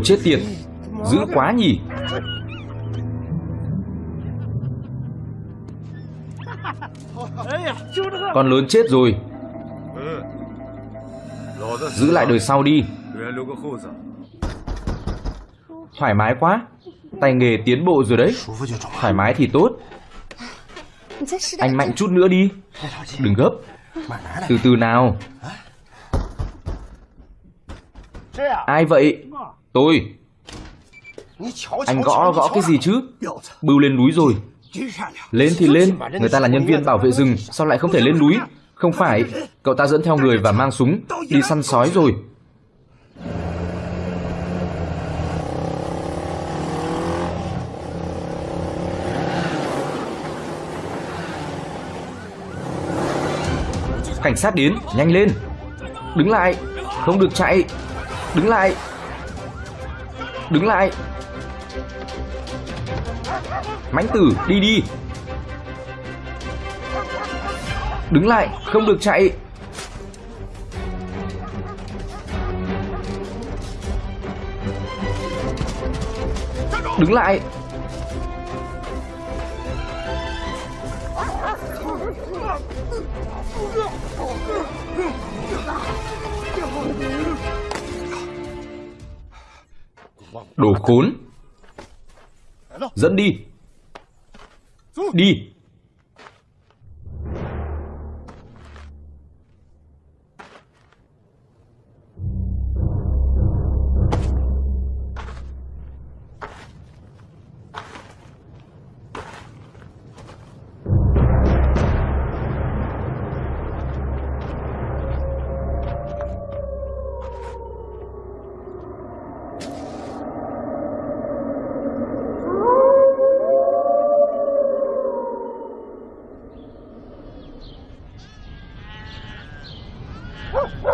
Đồ chết tiệt Dữ quá nhỉ. Con lớn chết rồi. Giữ lại đời sau đi. Thoải mái quá. Tay nghề tiến bộ rồi đấy. Thoải mái thì tốt. Anh mạnh chút nữa đi. Đừng gấp. Từ từ nào. Ai vậy? Tôi. Anh gõ gõ cái gì chứ? Bưu lên núi rồi. Lên thì lên, Người ta là nhân viên bảo vệ rừng, Sao lại không thể lên núi? Không phải, Cậu ta dẫn theo người và mang súng, Đi săn sói rồi. Cảnh sát đến, Nhanh lên. Đứng lại. Không được chạy. Đứng lại. Đứng lại. Mãnh tử đi đi. Đứng lại Không được chạy. Đứng lại. Đồ khốn. Dẫn đi. Đi.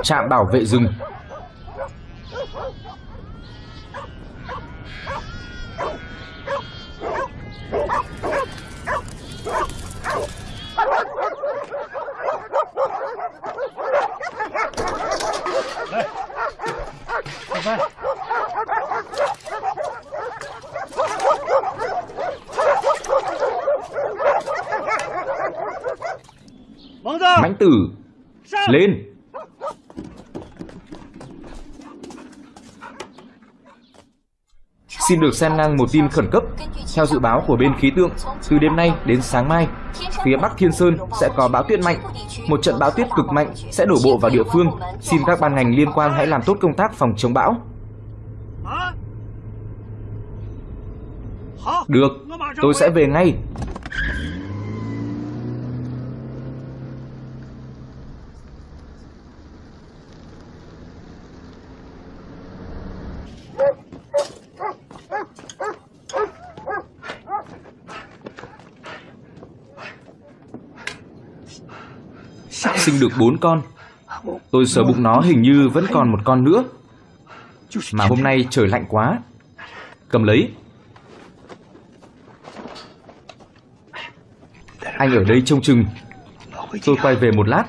Trạm bảo vệ rừng. Được xem ngang một tin khẩn cấp. Theo dự báo của bên khí tượng, từ đêm nay đến sáng mai, phía Bắc Thiên Sơn sẽ có bão tuyết mạnh. Một trận bão tuyết cực mạnh sẽ đổ bộ vào địa phương. Xin các ban ngành liên quan hãy làm tốt công tác phòng chống bão. Được, tôi sẽ về ngay. Sinh được bốn con. Tôi sờ bụng nó hình như vẫn còn một con nữa. Mà hôm nay trời lạnh quá. Cầm lấy. Anh ở đây trông chừng. Tôi quay về một lát.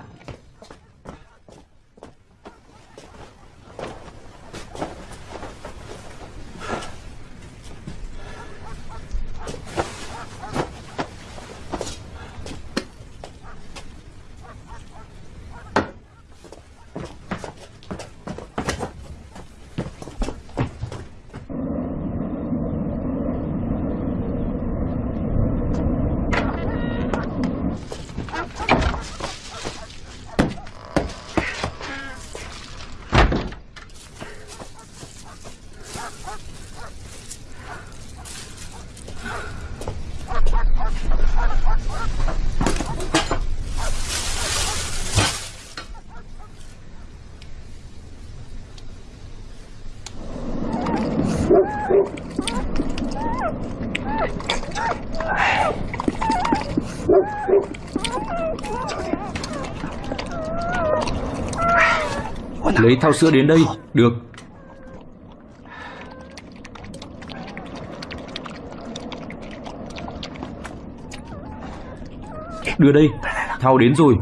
Lấy thao sữa đến đây Được. Đưa đây thao đến rồi.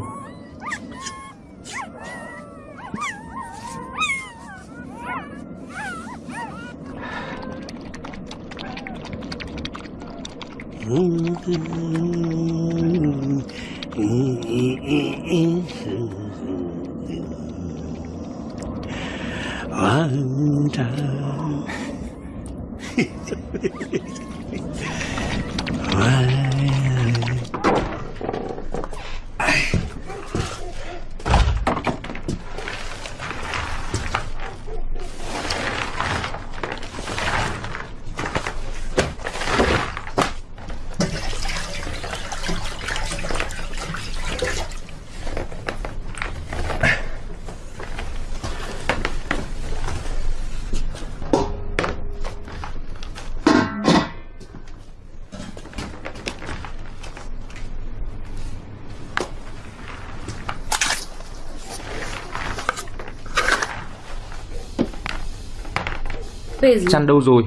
Chăn đâu rồi?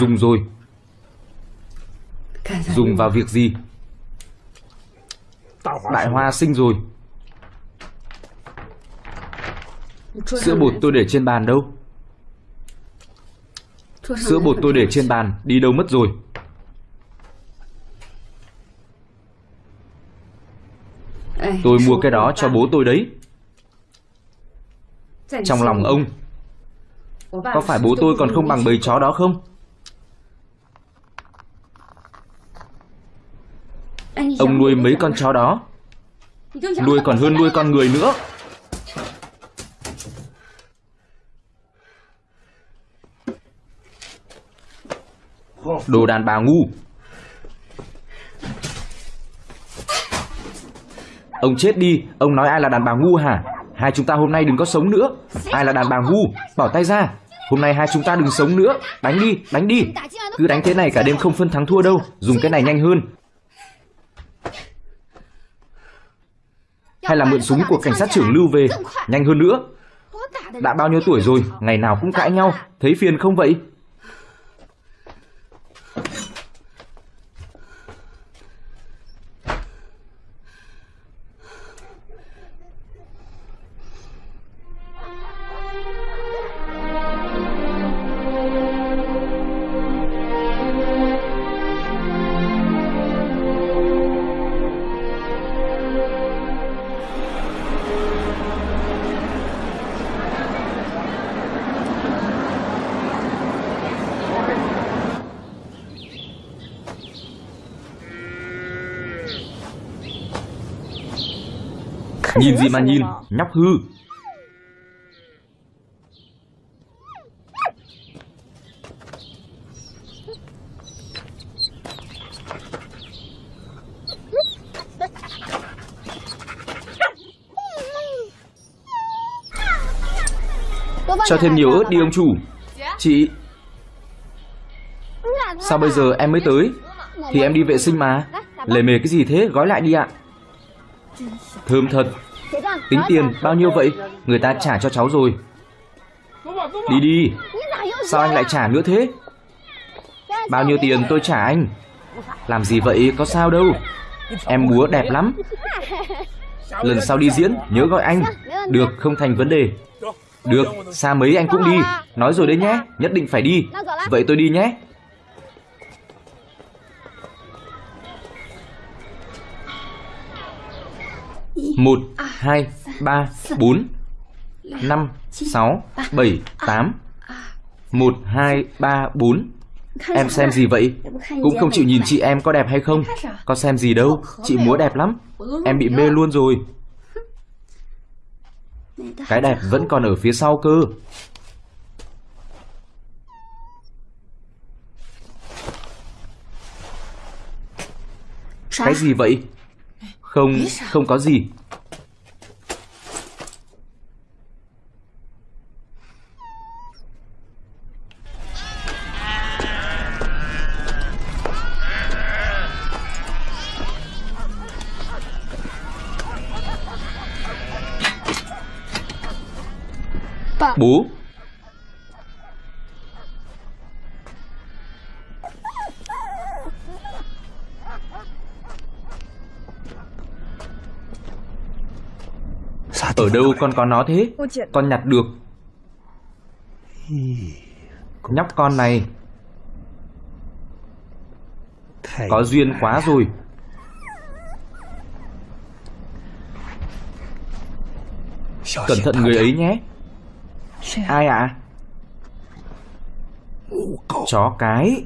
Dùng rồi. Dùng vào việc gì? Đại hoa sinh rồi. Sữa bột tôi để trên bàn đâu. Sữa bột tôi để trên bàn Đi đâu mất rồi? Tôi mua cái đó cho bố tôi đấy trong lòng ông. Có phải bố tôi còn không bằng bầy chó đó không? Ông nuôi mấy con chó đó. Nuôi còn hơn nuôi con người nữa. Đồ đàn bà ngu. Ông chết đi Ông nói ai là đàn bà ngu hả Hai chúng ta hôm nay đừng có sống nữa. Ai là đàn bà ngu? Bỏ tay ra. Hôm nay hai chúng ta đừng sống nữa. Đánh đi, đánh đi. Cứ đánh thế này cả đêm không phân thắng thua đâu. Dùng cái này nhanh hơn. Hay là mượn súng của cảnh sát trưởng lưu về. Nhanh hơn nữa. Đã bao nhiêu tuổi rồi? Ngày nào cũng cãi nhau. Thấy phiền không vậy? Nhìn gì mà nhìn? Nhóc hư. Cho thêm nhiều ớt đi ông chủ. Chị Sao bây giờ em mới tới? Thì em đi vệ sinh mà. Lề mề cái gì thế? Gói lại đi ạ. Thơm thật Tính tiền bao nhiêu vậy? Người ta trả cho cháu rồi. Đi đi. Sao anh lại trả nữa thế? Bao nhiêu tiền tôi trả anh? Làm gì vậy? Có sao đâu. Em múa đẹp lắm. Lần sau đi diễn nhớ gọi anh. Được không thành vấn đề. Được xa mấy anh cũng đi. Nói rồi đấy nhé Nhất định phải đi. Vậy tôi đi nhé. Một hai ba bốn năm sáu bảy tám. Một hai ba bốn. Em xem gì vậy? Cũng không chịu nhìn chị em có đẹp hay không? Có xem gì đâu? Chị múa đẹp lắm. Em bị mê luôn rồi. Cái đẹp vẫn còn ở phía sau cơ. Cái gì vậy? Không, không có gì. Đâu con có nó thế? Con nhặt được. Nhóc con này. Có duyên quá rồi. Cẩn thận người ấy nhé. Ai ạ? À? Chó cái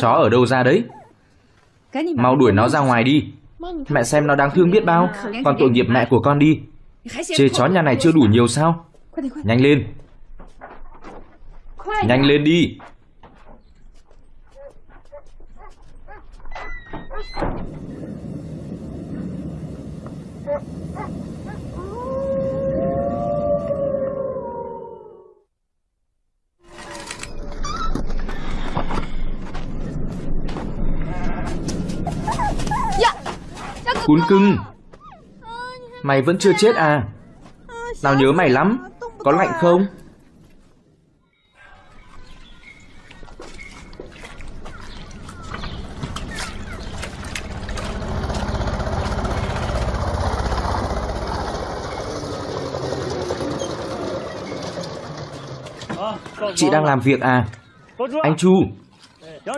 Chó ở đâu ra đấy? Mau đuổi nó ra ngoài đi. Mẹ xem nó đáng thương biết bao. Còn tội nghiệp mẹ của con đi. Chê chó nhà này chưa đủ nhiều sao? Nhanh lên. Nhanh lên đi Cún cưng. Mày vẫn chưa chết à? Tao nhớ mày lắm. Có lạnh không? Chị đang làm việc à? Anh Chu.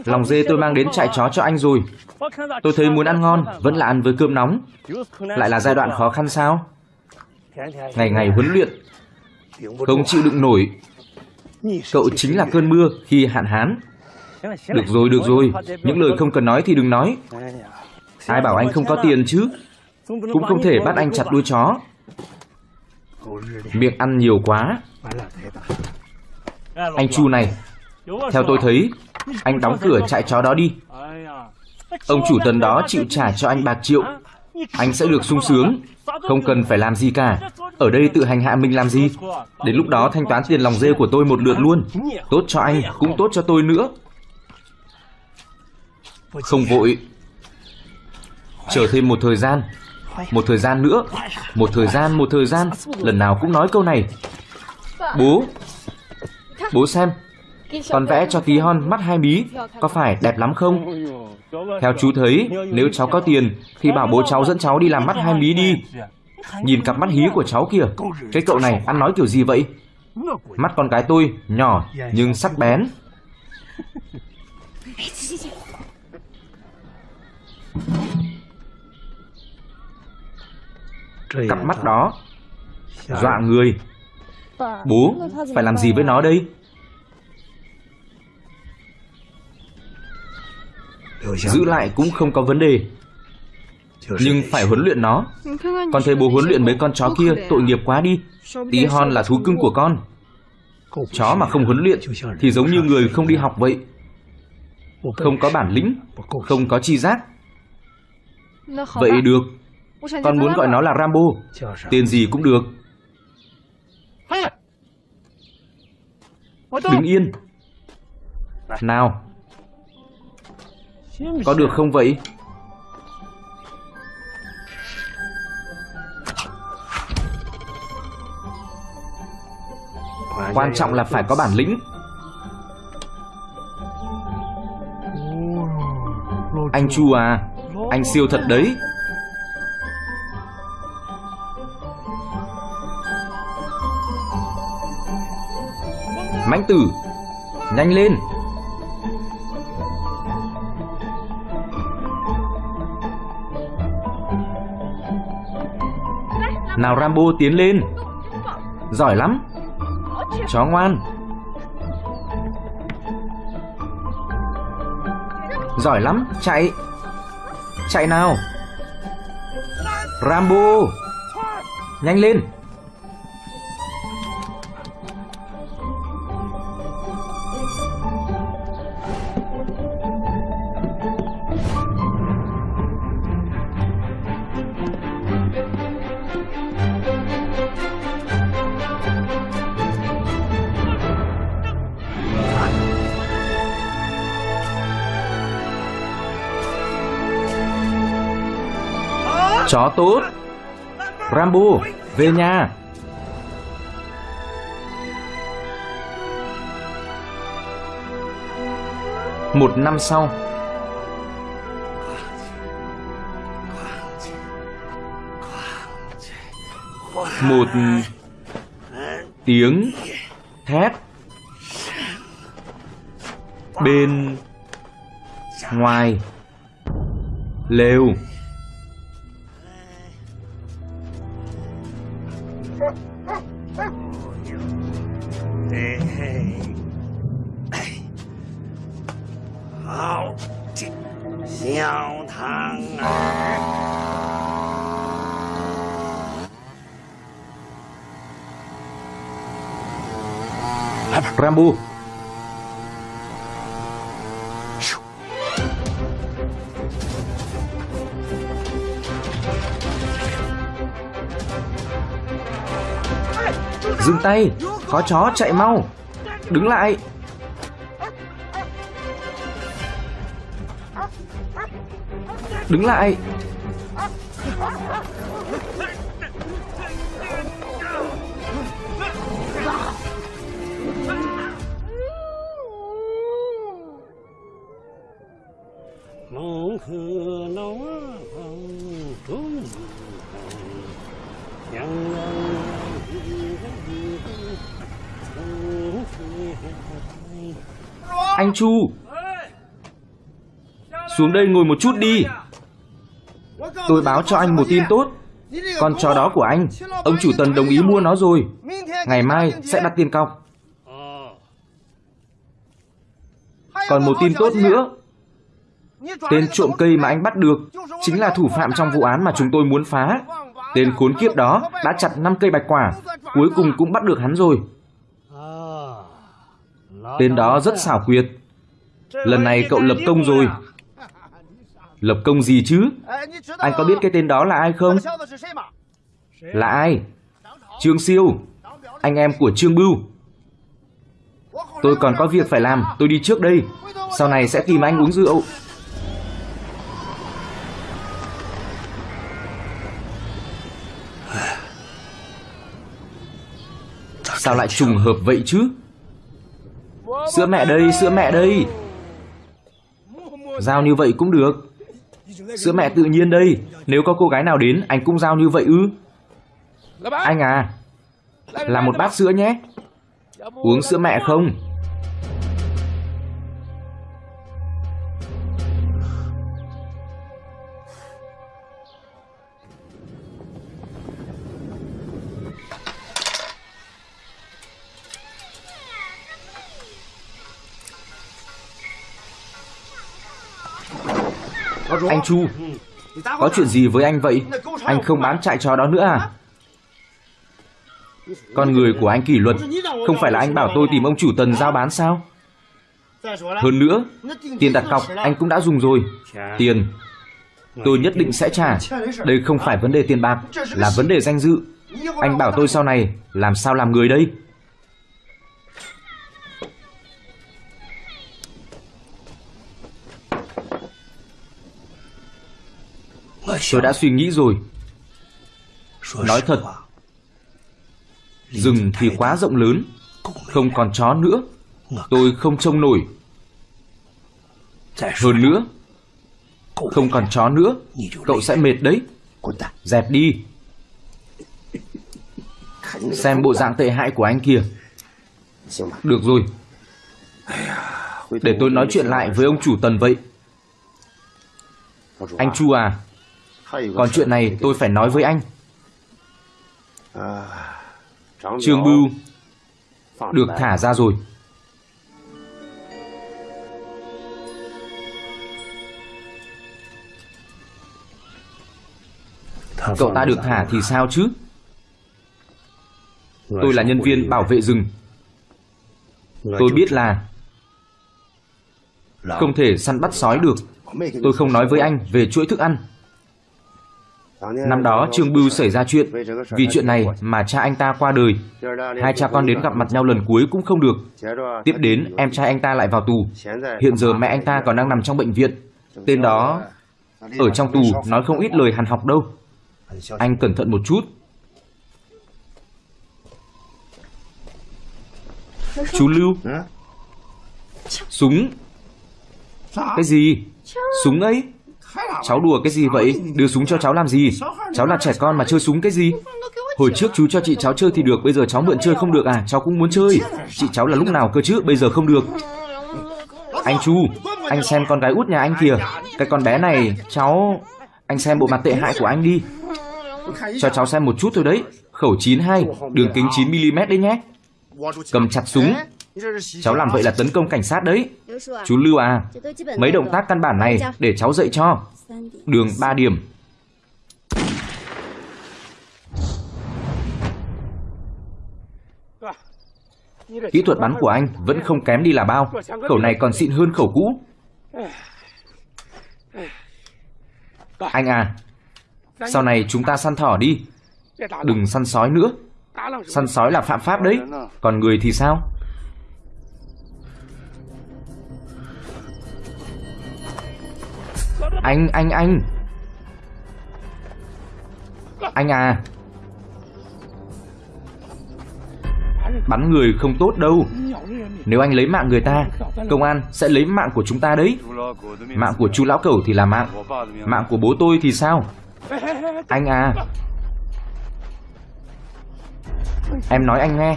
Lòng dê tôi mang đến trại chó cho anh rồi. Tôi thấy muốn ăn ngon Vẫn là ăn với cơm nóng. Lại là giai đoạn khó khăn sao? Ngày ngày huấn luyện Không chịu đựng nổi. Cậu chính là cơn mưa khi hạn hán. Được rồi, được rồi. Những lời không cần nói thì đừng nói. Ai bảo anh không có tiền chứ? Cũng không thể bắt anh chặt đuôi chó. Miệng ăn nhiều quá. Anh Chu này Theo tôi thấy anh đóng cửa trại chó đó đi. Ông chủ tần đó chịu trả cho anh bạc triệu. Anh sẽ được sung sướng Không cần phải làm gì cả. Ở đây tự hành hạ mình làm gì? Đến lúc đó thanh toán tiền lòng dê của tôi một lượt luôn. Tốt cho anh cũng tốt cho tôi nữa. Không vội. Chờ thêm một thời gian. Một thời gian nữa. Một thời gian, một thời gian. Lần nào cũng nói câu này. Bố. Bố xem còn vẽ cho tí hon mắt hai mí, Có phải đẹp lắm không? Theo chú thấy, Nếu cháu có tiền, Thì bảo bố cháu dẫn cháu đi làm mắt hai mí đi. Nhìn cặp mắt hí của cháu kìa, Cái cậu này ăn nói kiểu gì vậy? Mắt con gái tôi nhỏ Nhưng sắc bén. Cặp mắt đó, Dọa người. Bố, Phải làm gì với nó đây? Giữ lại cũng không có vấn đề. Nhưng phải huấn luyện nó. Con thấy bố huấn luyện mấy con chó kia Tội nghiệp quá đi. Tí hon là thú cưng của con. Chó mà không huấn luyện Thì giống như người không đi học vậy. Không có bản lĩnh Không có chi giác. Vậy được. Con muốn gọi nó là Rambo. Tên gì cũng được. Đứng yên. Nào có được không vậy? Quan trọng là phải có bản lĩnh. Anh Chu à Anh siêu thật đấy. Mãnh tử, Nhanh lên. Nào Rambo tiến lên. Giỏi lắm. Chó ngoan. Giỏi lắm. Chạy. Chạy nào. Rambo. Nhanh lên. Tốt. Rambo Về nhà. Một năm sau. Một tiếng thét bên ngoài lều. Rambo. Dừng tay Có chó chạy mau. Đứng lại. Đứng lại. Xuống đây ngồi một chút đi. Tôi báo cho anh một tin tốt. Con chó đó của anh, Ông chủ tần đồng ý mua nó rồi. Ngày mai sẽ đặt tiền cọc. Còn một tin tốt nữa. Tên trộm cây mà anh bắt được Chính là thủ phạm trong vụ án mà chúng tôi muốn phá. Tên khốn kiếp đó đã chặt 5 cây bạch quả, Cuối cùng cũng bắt được hắn rồi. Tên đó rất xảo quyệt. Lần này cậu lập công rồi. Lập công gì chứ? Anh có biết cái tên đó là ai không? Là ai? Trương Siêu Anh em của Trương Bưu. Tôi còn có việc phải làm. Tôi đi trước đây. Sau này sẽ tìm anh uống rượu. Sao lại trùng hợp vậy chứ? Sữa mẹ đây, sữa mẹ đây. Giao như vậy cũng được Sữa mẹ tự nhiên đây. Nếu có cô gái nào đến Anh cũng giao như vậy ư? Anh à Làm một bát sữa nhé. Uống sữa mẹ không Anh Chu, Có chuyện gì với anh vậy? Anh không bán chạy chó đó nữa à? Con người của anh kỷ luật, Không phải là anh bảo tôi tìm ông chủ tần giao bán sao? Hơn nữa, Tiền đặt cọc anh cũng đã dùng rồi. Tiền, Tôi nhất định sẽ trả. Đây không phải vấn đề tiền bạc, Là vấn đề danh dự. Anh bảo tôi sau này, Làm sao làm người đây? Tôi đã suy nghĩ rồi. Nói thật Rừng thì quá rộng lớn Không còn chó nữa. Tôi không trông nổi. Hơn nữa Không còn chó nữa. Cậu sẽ mệt đấy. Dẹp đi. Xem bộ dạng tệ hại của anh kìa Được rồi. Để tôi nói chuyện lại với ông chủ tần vậy. Anh Chu à Còn chuyện này tôi phải nói với anh. Trương Bưu Được thả ra rồi. Cậu ta được thả thì sao chứ? Tôi là nhân viên bảo vệ rừng. Tôi biết là Không thể săn bắt sói được. Tôi không nói với anh về chuỗi thức ăn Năm đó Trương Bưu xảy ra chuyện Vì chuyện này mà cha anh ta qua đời. Hai cha con đến gặp mặt nhau lần cuối cũng không được. Tiếp đến em trai anh ta lại vào tù. Hiện giờ mẹ anh ta còn đang nằm trong bệnh viện. Tên đó Ở trong tù nói không ít lời hàn học đâu. Anh cẩn thận một chút. Chú Lưu. Súng. Cái gì? Súng ấy Cháu đùa cái gì vậy? Đưa súng cho cháu làm gì? Cháu là trẻ con mà chơi súng cái gì? Hồi trước chú cho chị cháu chơi thì được, Bây giờ cháu mượn chơi không được à? Cháu cũng muốn chơi. Chị cháu là lúc nào cơ chứ? Bây giờ không được. Anh Chu, Anh xem con gái út nhà anh kìa. Cái con bé này, Cháu, Anh xem bộ mặt tệ hại của anh đi. Cho cháu xem một chút thôi đấy. Khẩu 92 Đường kính 9mm đấy nhé. Cầm chặt súng. Cháu làm vậy là tấn công cảnh sát đấy. Chú Lưu à Mấy động tác căn bản này để cháu dạy cho. Đường 3 điểm. Kỹ thuật bắn của anh vẫn không kém đi là bao. Khẩu này còn xịn hơn khẩu cũ. Anh à Sau này chúng ta săn thỏ đi. Đừng săn sói nữa. Săn sói là phạm pháp đấy. Còn người thì sao? Anh, anh, anh. Anh à. Bắn người không tốt đâu. Nếu anh lấy mạng người ta Công an sẽ lấy mạng của chúng ta đấy. Mạng của chú lão cẩu thì là mạng. Mạng của bố tôi thì sao? Anh à. Em nói anh nghe.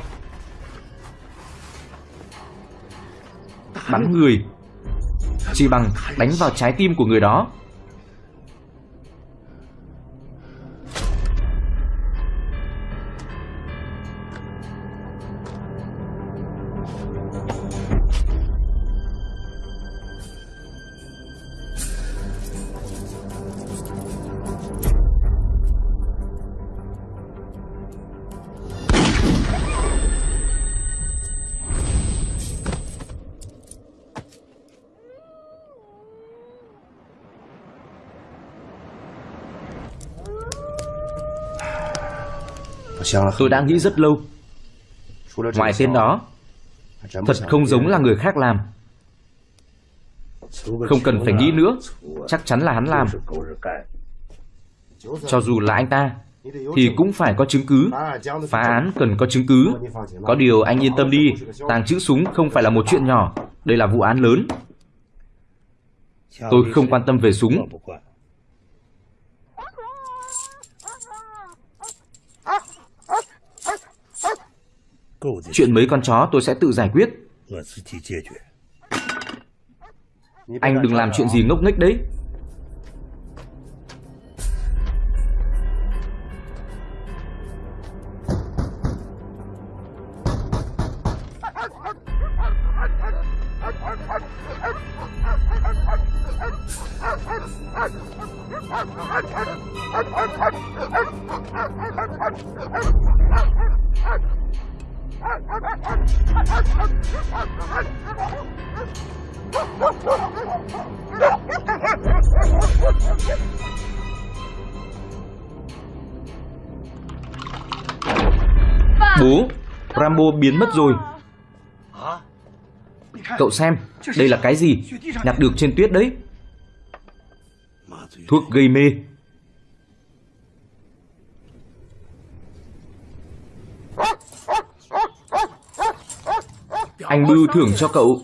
Bắn người. Chỉ bằng đánh vào trái tim của người đó. Tôi đã nghĩ rất lâu. Ngoài tên đó, Thật không giống là người khác làm. Không cần phải nghĩ nữa, Chắc chắn là hắn làm. Cho dù là anh ta, Thì cũng phải có chứng cứ. Phá án cần có chứng cứ. Có điều anh yên tâm đi, Tàng trữ súng không phải là một chuyện nhỏ. Đây là vụ án lớn. Tôi không quan tâm về súng. Chuyện mấy con chó tôi sẽ tự giải quyết. Anh đừng làm chuyện gì ngốc nghếch đấy biến mất rồi. Cậu xem, Đây là cái gì? Nhặt được trên tuyết đấy. Thuốc gây mê. Anh Bưu thưởng cho cậu.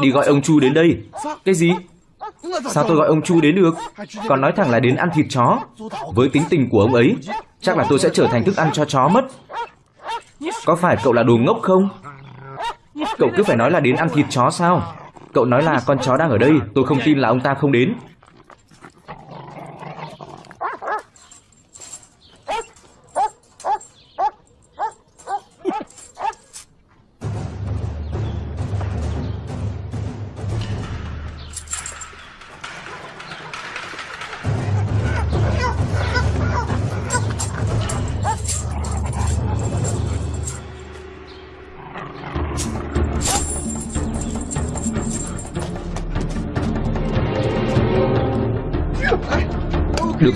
Đi gọi ông Chu đến đây. Cái gì? Sao tôi gọi ông Chu đến được? Còn nói thẳng là đến ăn thịt chó. Với tính tình của ông ấy, Chắc là tôi sẽ trở thành thức ăn cho chó mất. Có phải cậu là đồ ngốc không? Cậu cứ phải nói là đến ăn thịt chó sao? Cậu nói là con chó đang ở đây, Tôi không tin là ông ta không đến.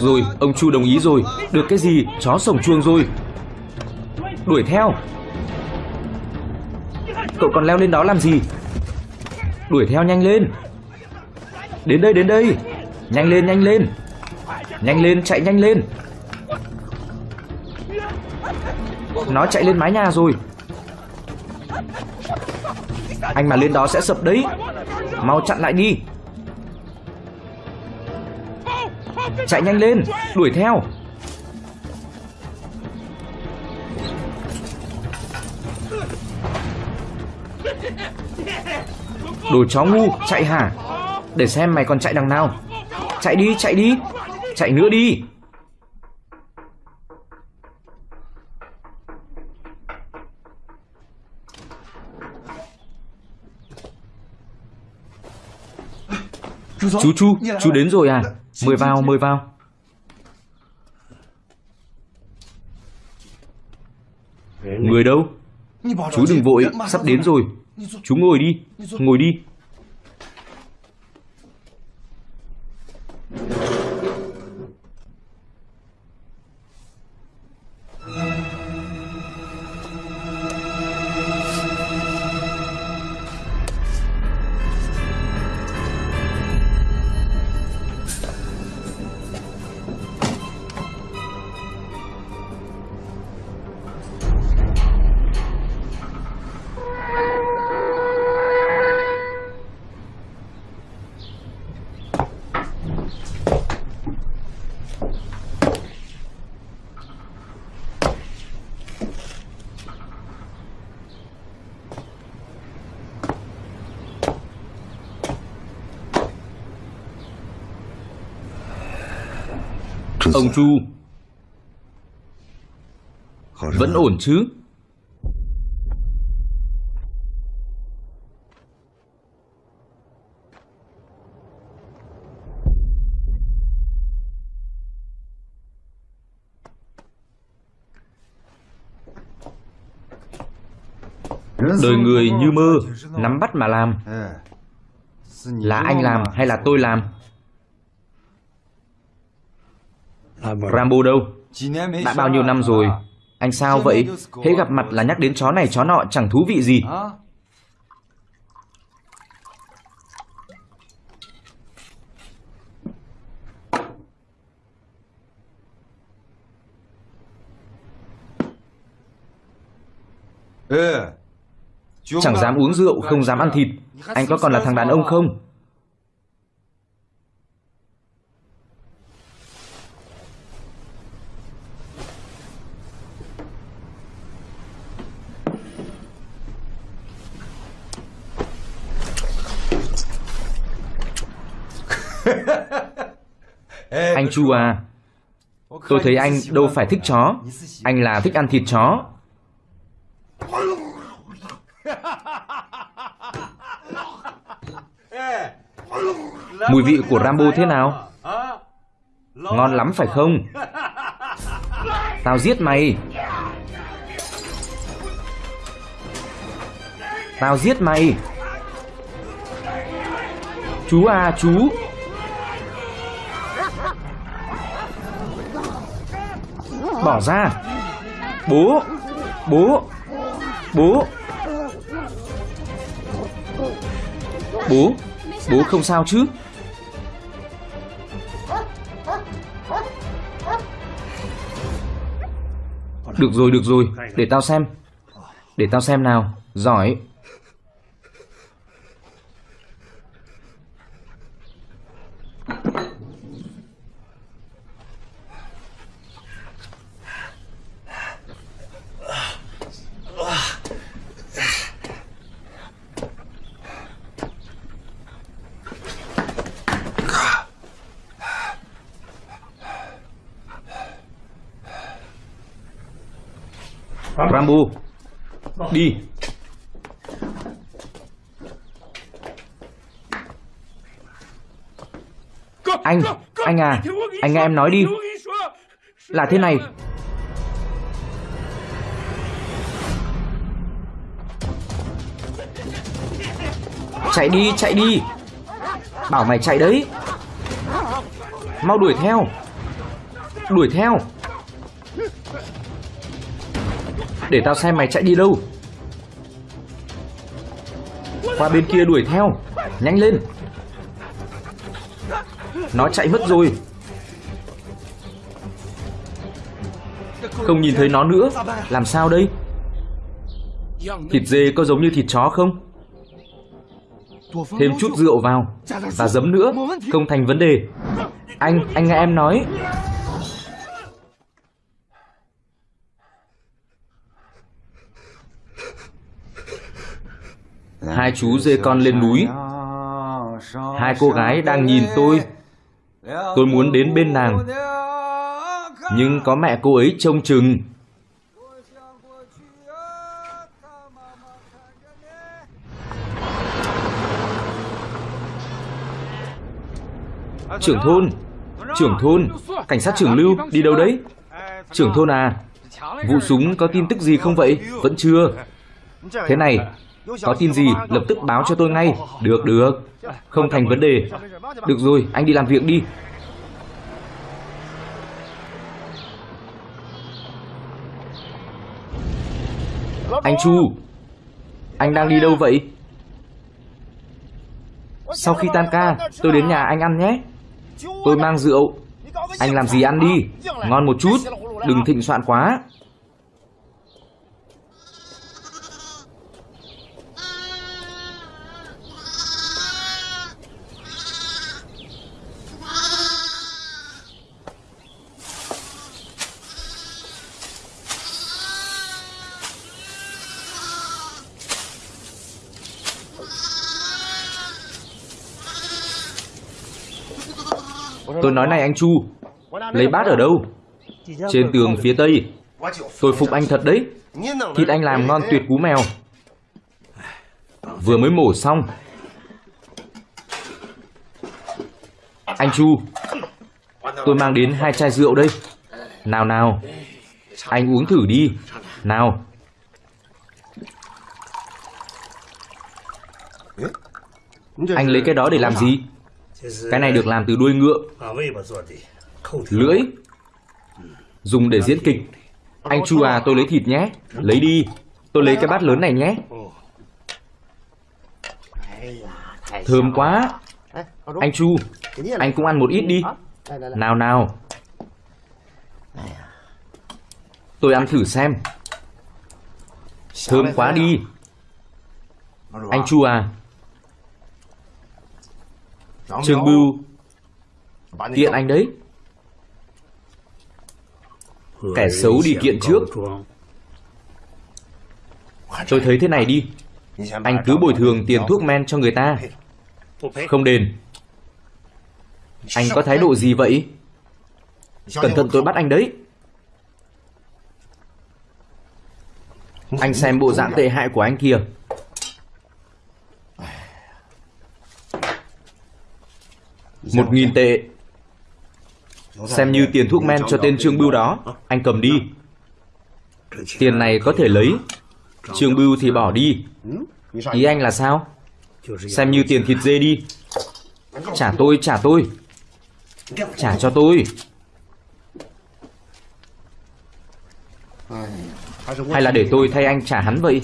Rồi, ông Chu đồng ý rồi. Được cái gì, chó sổng chuông rồi. Đuổi theo. Cậu còn leo lên đó làm gì? Đuổi theo nhanh lên. Đến đây, đến đây. Nhanh lên, nhanh lên. Nhanh lên, chạy nhanh lên. Nó chạy lên mái nhà rồi. Anh mà lên đó sẽ sập đấy. Mau chặn lại đi. Chạy nhanh lên, đuổi theo. Đồ chó ngu, chạy hả? Để xem mày còn chạy đằng nào. Chạy đi, chạy đi. Chạy nữa đi. Chú Chu, chú đến rồi à? Mời vào, mời vào. Người đâu? Chú đừng vội, sắp đến rồi. Chú ngồi đi, ngồi đi. Ông Chu. Vẫn ổn chứ? Đời người như mơ Nắm bắt mà làm. Là anh làm hay là tôi làm Rambo đâu? Đã bao nhiêu năm rồi? Anh sao vậy? Hễ gặp mặt là nhắc đến chó này chó nọ chẳng thú vị gì. Chẳng dám uống rượu, không dám ăn thịt. Anh có còn là thằng đàn ông không? Anh Chu à Tôi thấy anh đâu phải thích chó. Anh là thích ăn thịt chó. Mùi vị của Rambo thế nào? Ngon lắm phải không? Tao giết mày. Tao giết mày. Chú à chú. Bỏ ra. Bố Bố Bố. Bố Bố không sao chứ? Được rồi được rồi. Để tao xem. Để tao xem nào. Giỏi Rambo Đi Anh, anh à anh nghe em nói đi. Là thế này. Chạy đi, chạy đi. Bảo mày chạy đấy. Mau đuổi theo. Đuổi theo. Để tao xem mày chạy đi đâu. Qua bên kia đuổi theo. Nhanh lên. Nó chạy mất rồi. Không nhìn thấy nó nữa. Làm sao đây? Thịt dê có giống như thịt chó không? Thêm chút rượu vào Và giấm nữa. Không thành vấn đề. Anh, anh nghe em nói. Hai chú dê con lên núi. Hai cô gái đang nhìn tôi. Tôi muốn đến bên nàng. Nhưng có mẹ cô ấy trông chừng. Trưởng thôn Trưởng thôn, Cảnh sát trưởng Lưu đi đâu đấy? Trưởng thôn à Vụ súng có tin tức gì không vậy? Vẫn chưa. Thế này, Có tin gì lập tức báo cho tôi ngay. Được được. Không thành vấn đề. Được rồi, anh đi làm việc đi. Anh Chu, Anh đang đi đâu vậy? Sau khi tan ca, Tôi đến nhà anh ăn nhé. Tôi mang rượu. Anh làm gì ăn đi? Ngon một chút, Đừng thịnh soạn quá. Nói này anh Chu. Lấy bát ở đâu? Trên tường phía tây. Tôi phục anh thật đấy. Thịt anh làm ngon tuyệt cú mèo. Vừa mới mổ xong. Anh Chu, Tôi mang đến hai chai rượu đây. Nào nào. Anh uống thử đi. Nào. Anh lấy cái đó để làm gì? Cái này được làm từ đuôi ngựa. Lưỡi. Dùng để diễn kịch. Anh Chu à tôi lấy thịt nhé. Lấy đi. Tôi lấy cái bát lớn này nhé. Thơm quá. Anh Chu Anh cũng ăn một ít đi. Nào nào. Tôi ăn thử xem. Thơm quá đi. Anh Chu à Trường Bưu. Kiện anh đấy. Kẻ xấu đi kiện trước. Tôi thấy thế này đi. Anh cứ bồi thường tiền thuốc men cho người ta. Không đền. Anh có thái độ gì vậy? Cẩn thận tôi bắt anh đấy. Anh xem bộ dạng tệ hại của anh kìa Một nghìn tệ. Xem như tiền thuốc men cho tên Trương Bưu đó. Anh cầm đi. Tiền này có thể lấy. Trương Bưu thì bỏ đi. Ý anh là sao? Xem như tiền thịt dê đi. Trả tôi, trả tôi. Trả cho tôi. Hay là để tôi thay anh trả hắn vậy?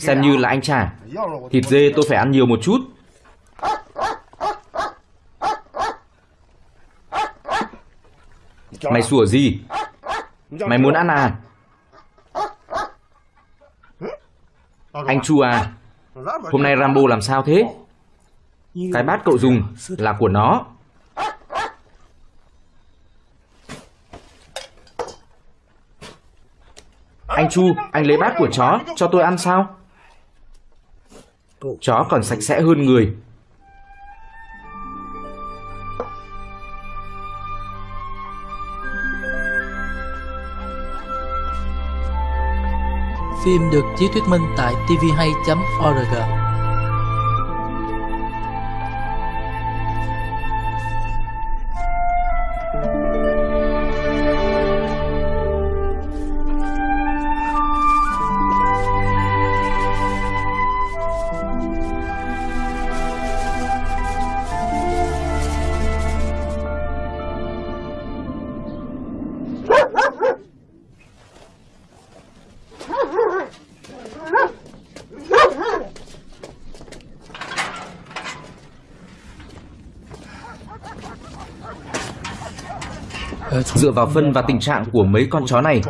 Xem như là anh trả. Thịt dê tôi phải ăn nhiều một chút Mày sủa gì? Mày muốn ăn à? Anh Chu à Hôm nay Rambo làm sao thế? Cái bát cậu dùng là của nó. Anh Chu, anh lấy bát của chó cho tôi ăn sao? Chó còn sạch sẽ hơn người Phim được chiếu thuyết minh tại tvhay.org Dựa vào phân và tình trạng của mấy con chó này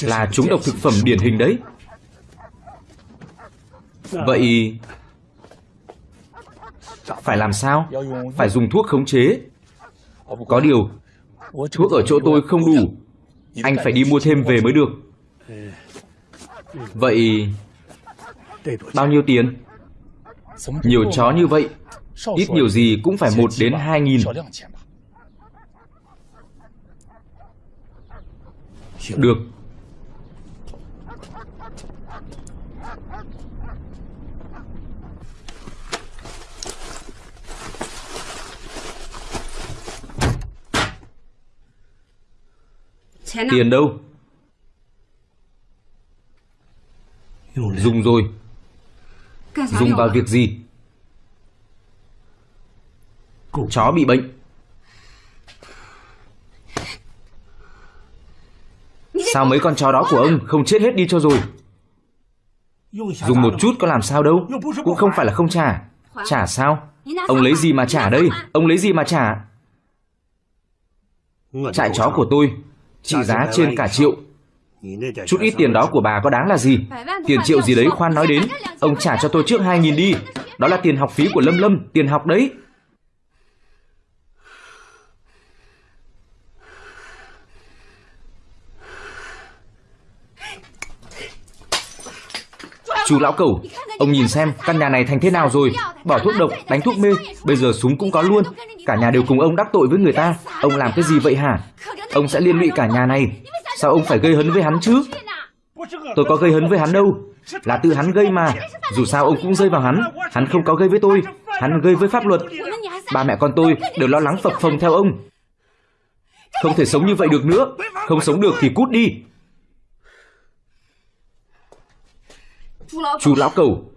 Là chúng độc thực phẩm điển hình đấy. Vậy Phải làm sao? Phải dùng thuốc khống chế. Có điều Thuốc ở chỗ tôi không đủ. Anh phải đi mua thêm về mới được. Vậy Bao nhiêu tiền? Nhiều chó như vậy, ít nhiều gì cũng phải một đến hai nghìn. Được. Tiền đâu? Dùng rồi. Dùng vào việc gì? Chó bị bệnh. Sao mấy con chó đó của ông không chết hết đi cho rồi? Dùng một chút có làm sao đâu, Cũng không phải là không trả. Trả sao? Ông lấy gì mà trả đây? Ông lấy gì mà trả? Trại chó của tôi, Trị giá trên cả triệu. Chút ít tiền đó của bà có đáng là gì? Tiền triệu gì đấy khoan nói đến. Ông trả cho tôi trước 2.000 đi. Đó là tiền học phí của Lâm Lâm, Tiền học đấy. Chú lão cẩu, ông nhìn xem căn nhà này thành thế nào rồi. Bỏ thuốc độc, đánh thuốc mê, bây giờ súng cũng có luôn. Cả nhà đều cùng ông đắc tội với người ta. Ông làm cái gì vậy hả? Ông sẽ liên lụy cả nhà này. Sao ông phải gây hấn với hắn chứ? Tôi có gây hấn với hắn đâu. Là tự hắn gây mà. Dù sao ông cũng rơi vào hắn. Hắn không có gây với tôi. Hắn gây với pháp luật. Ba mẹ con tôi đều lo lắng phập phồng theo ông. Không thể sống như vậy được nữa. Không sống được thì cút đi. Chú lão cẩu,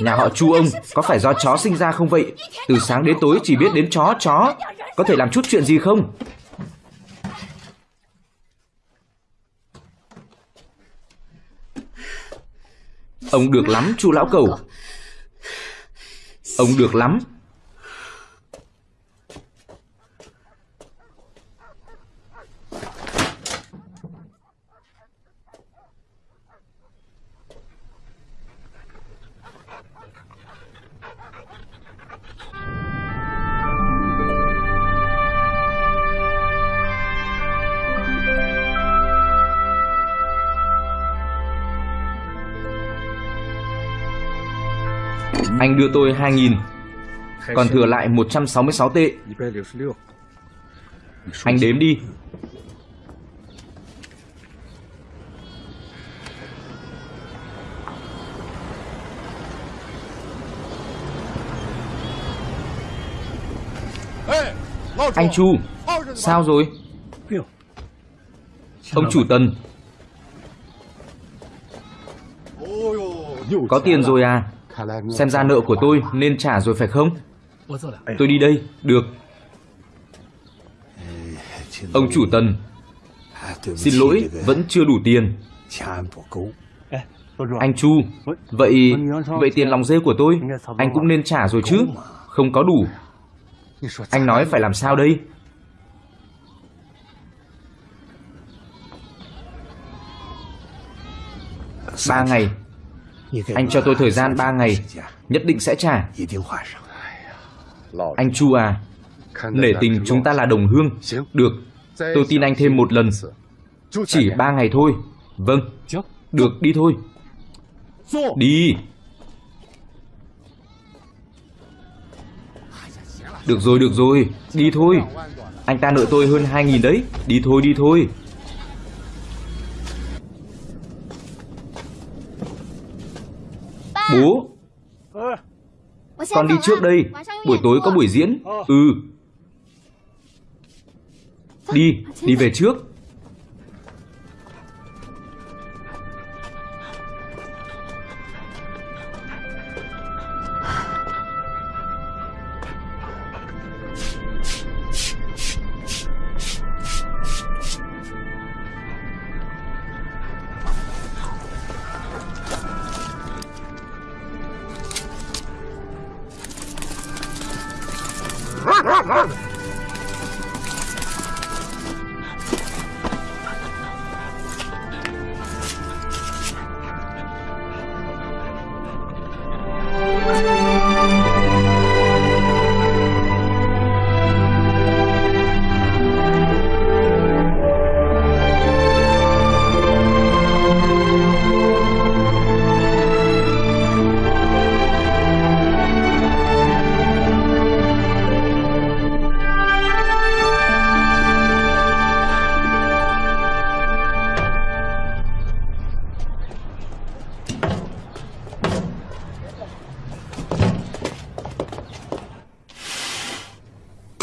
nhà họ chu ông có phải do chó sinh ra không vậy? Từ sáng đến tối chỉ biết đến chó chó, có thể làm chút chuyện gì không? Ông được lắm chu lão cẩu. Ông được lắm. Anh đưa tôi 2.000 Còn thừa lại 166 tệ. Anh đếm đi. Anh Chu Sao rồi? Ông chủ tần. Có tiền rồi à Xem ra nợ của tôi nên trả rồi phải không? Tôi đi đây, được. Ông chủ tần, xin lỗi, vẫn chưa đủ tiền. Anh Chu, vậy vậy tiền lòng dê của tôi, anh cũng nên trả rồi chứ, không có đủ. Anh nói phải làm sao đây? Ba ngày anh cho tôi thời gian 3 ngày, nhất định sẽ trả. Anh Chu à, nể tình chúng ta là đồng hương. Được, tôi tin anh thêm một lần. Chỉ 3 ngày thôi. Vâng, được đi thôi. Đi. Được rồi, được rồi, đi thôi. Anh ta nợ tôi hơn 2.000 đấy. Đi thôi, đi thôi. Bố. Con đi trước đây. Buổi tối có buổi diễn. Ừ. Đi, đi về trước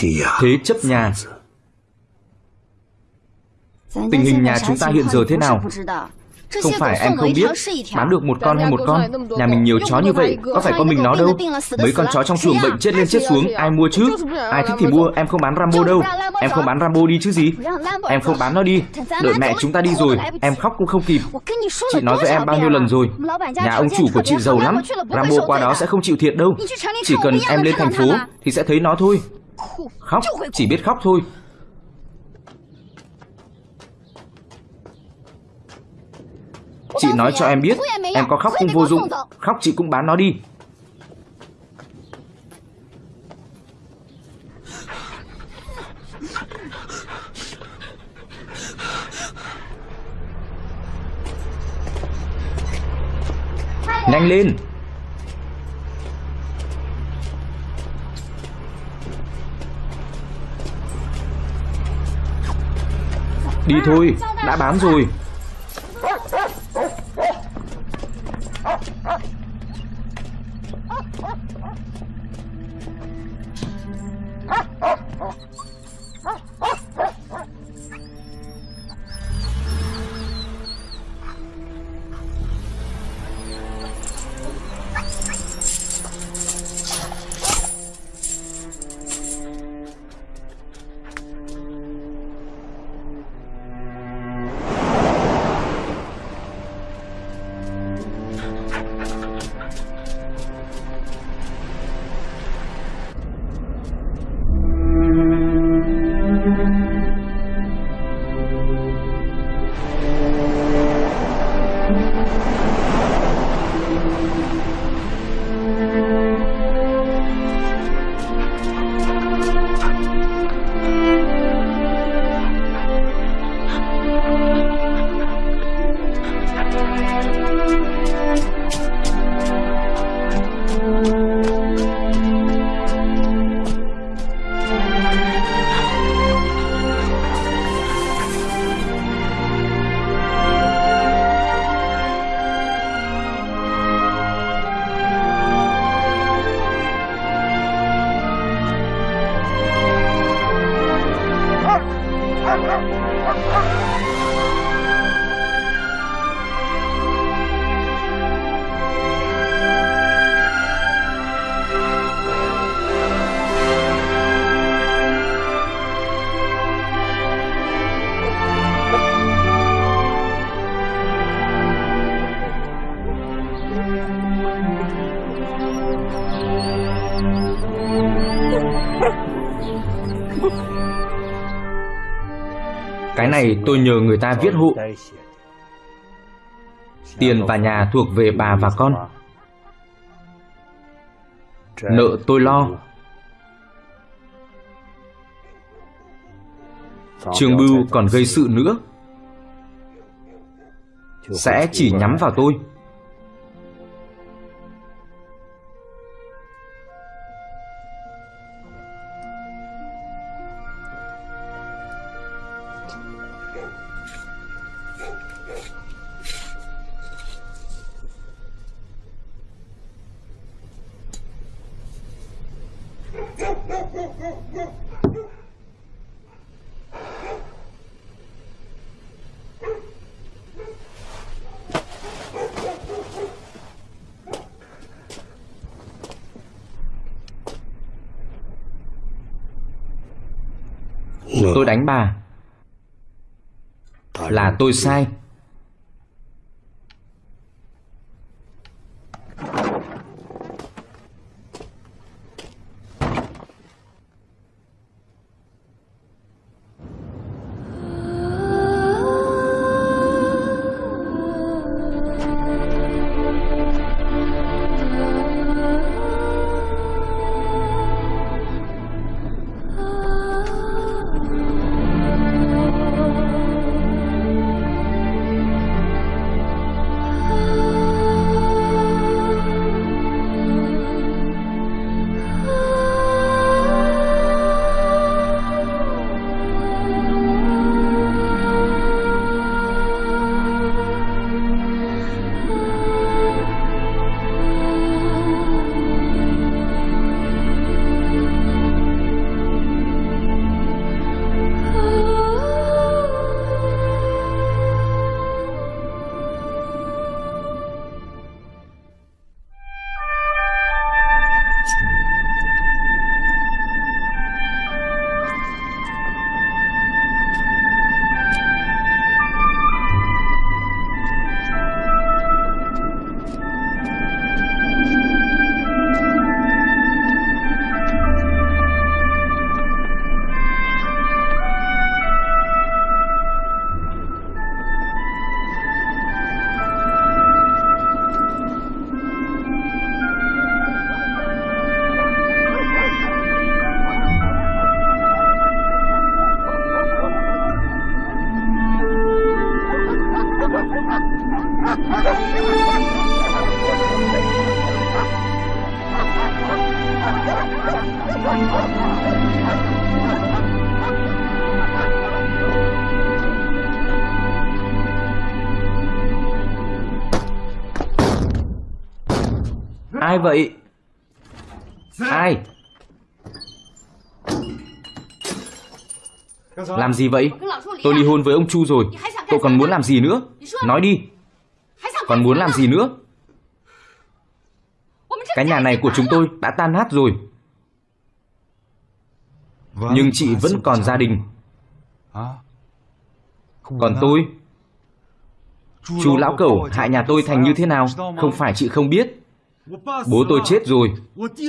Thế chấp nhà. Tình hình nhà chúng ta hiện giờ thế nào? Không phải em không biết. Bán được một con hay một con? Nhà mình nhiều chó như vậy Có phải con mình nó đâu? Mấy con chó trong chuồng bệnh chết lên chết xuống Ai mua chứ? Ai thích thì mua Em không bán Rambo đâu. Em không bán Rambo đi chứ gì? Em không bán nó đi. Đợi mẹ chúng ta đi rồi. Em khóc cũng không kịp. Chị nói với em bao nhiêu lần rồi? Nhà ông chủ của chị giàu lắm Rambo qua đó sẽ không chịu thiệt đâu Chỉ cần em lên thành phố Thì sẽ thấy nó thôi Khóc Chỉ biết khóc thôi. Chị nói cho em biết Em có khóc cũng vô dụng. Khóc chị cũng bán nó đi. Nhanh lên Đi thôi Đã bán rồi. Này tôi nhờ người ta viết hộ. Tiền và nhà thuộc về bà và con. Nợ tôi lo. Trường Bưu còn gây sự nữa. Sẽ chỉ nhắm vào tôi Tôi. Là tôi sai. Ai vậy? Ai? Làm gì vậy? Tôi ly hôn với ông Chu rồi. Cậu còn muốn làm gì nữa? Nói đi. Còn muốn làm gì nữa? Cái nhà này của chúng tôi đã tan nát rồi. Nhưng chị vẫn còn gia đình. Còn tôi? Chú lão cẩu, hại nhà tôi thành như thế nào? Không phải chị không biết. Bố tôi chết rồi.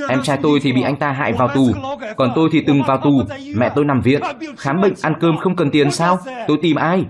Em trai tôi thì bị anh ta hại vào tù. Còn tôi thì từng vào tù. Mẹ tôi nằm viện. Khám bệnh, ăn cơm không cần tiền sao? Tôi tìm ai?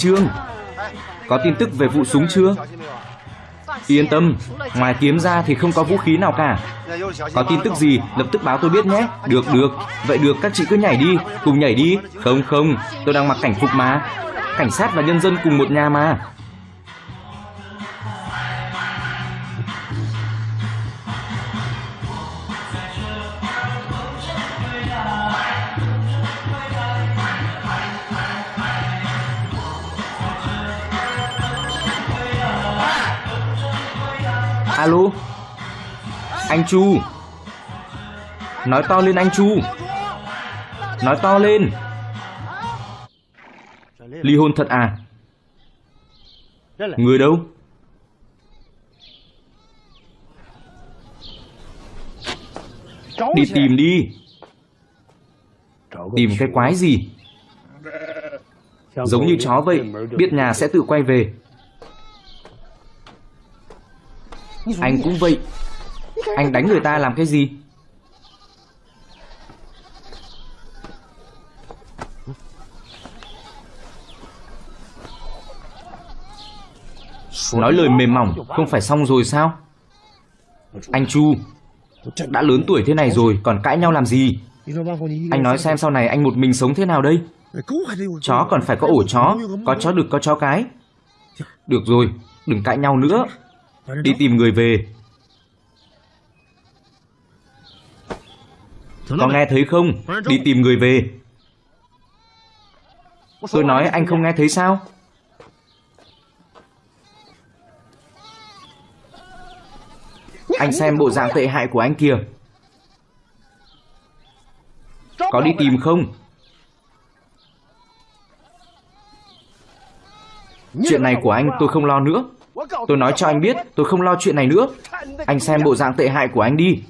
Trương. Có tin tức về vụ súng chưa? Yên tâm, Ngoài kiếm ra thì không có vũ khí nào cả. Có tin tức gì, lập tức báo tôi biết nhé. Được được. Vậy được, các chị cứ nhảy đi. Cùng nhảy đi. Không không. Tôi đang mặc cảnh phục mà. Cảnh sát và nhân dân cùng một nhà mà. Alo? Anh Chu. Nói to lên anh Chu. Nói to lên. Ly hôn thật à? Người đâu? Đi tìm đi. Tìm cái quái gì? Giống như chó vậy, Biết nhà sẽ tự quay về. Anh cũng vậy. Anh đánh người ta làm cái gì? Nói lời mềm mỏng, Không phải xong rồi sao? Anh Chu, Đã lớn tuổi thế này rồi, Còn cãi nhau làm gì? Anh nói xem sau này anh một mình sống thế nào đây. Chó còn phải có ổ chó, Có chó đực có chó cái. Được rồi, Đừng cãi nhau nữa. Đi tìm người về. Có nghe thấy không? Đi tìm người về. Tôi nói anh không nghe thấy sao? Anh xem bộ dạng tệ hại của anh kìa. Có đi tìm không? Chuyện này của anh tôi không lo nữa Tôi nói cho anh biết tôi không lo chuyện này nữa. Anh xem bộ dạng tệ hại của anh đi.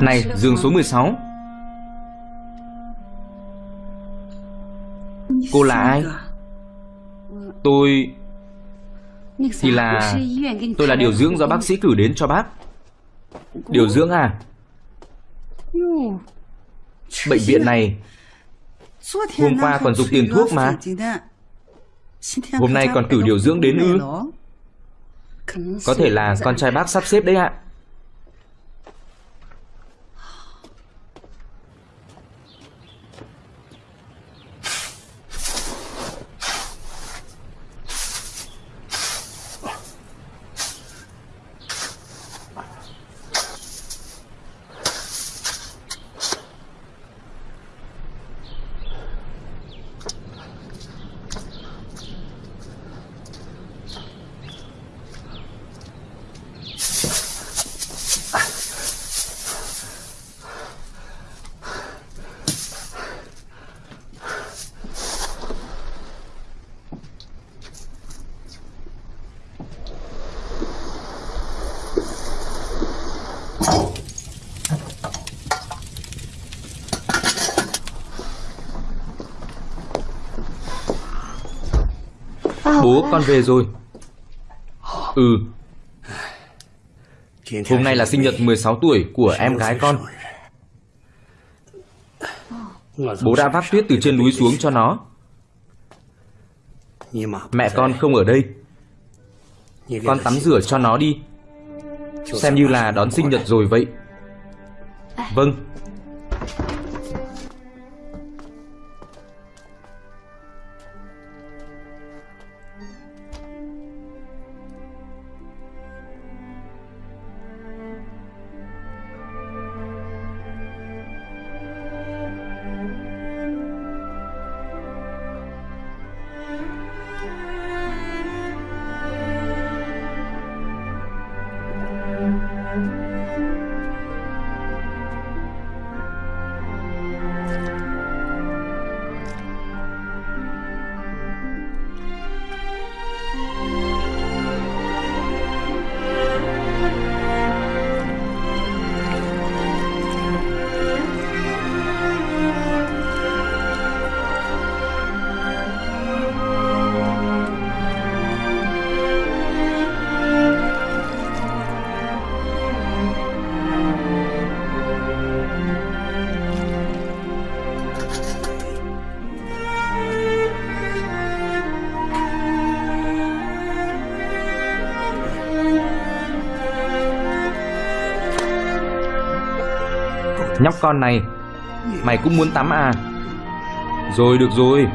Này, giường số 16 Cô là ai? Tôi... Thì là... Tôi là điều dưỡng do bác sĩ cử đến cho bác Điều dưỡng à? Bệnh viện này, Hôm qua còn dùng tiền thuốc mà Hôm nay còn cử điều dưỡng đến ư Có thể là con trai bác sắp xếp đấy ạ Bố con về rồi. Ừ. Hôm nay là sinh nhật 16 tuổi của em gái con. Bố đã vác tuyết từ trên núi xuống cho nó. Mẹ con không ở đây. Con tắm rửa cho nó đi. Xem như là đón sinh nhật rồi vậy. Vâng. Nhóc con này. Mày cũng muốn tắm à? Rồi, được rồi.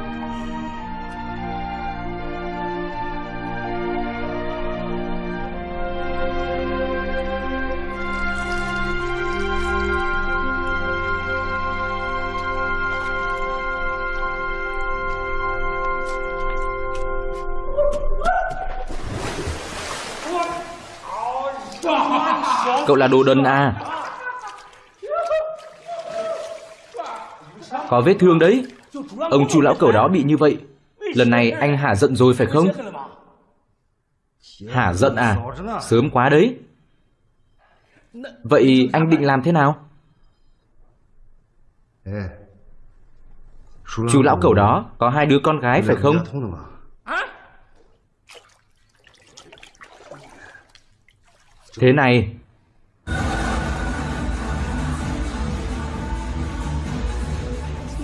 Cậu là đồ đần à? Có vết thương đấy. Ông chu lão cẩu đó bị như vậy, Lần này anh hả giận rồi phải không? Hả giận à? Sớm quá đấy. Vậy anh định làm thế nào? Chú lão cẩu đó Có hai đứa con gái phải không? Thế này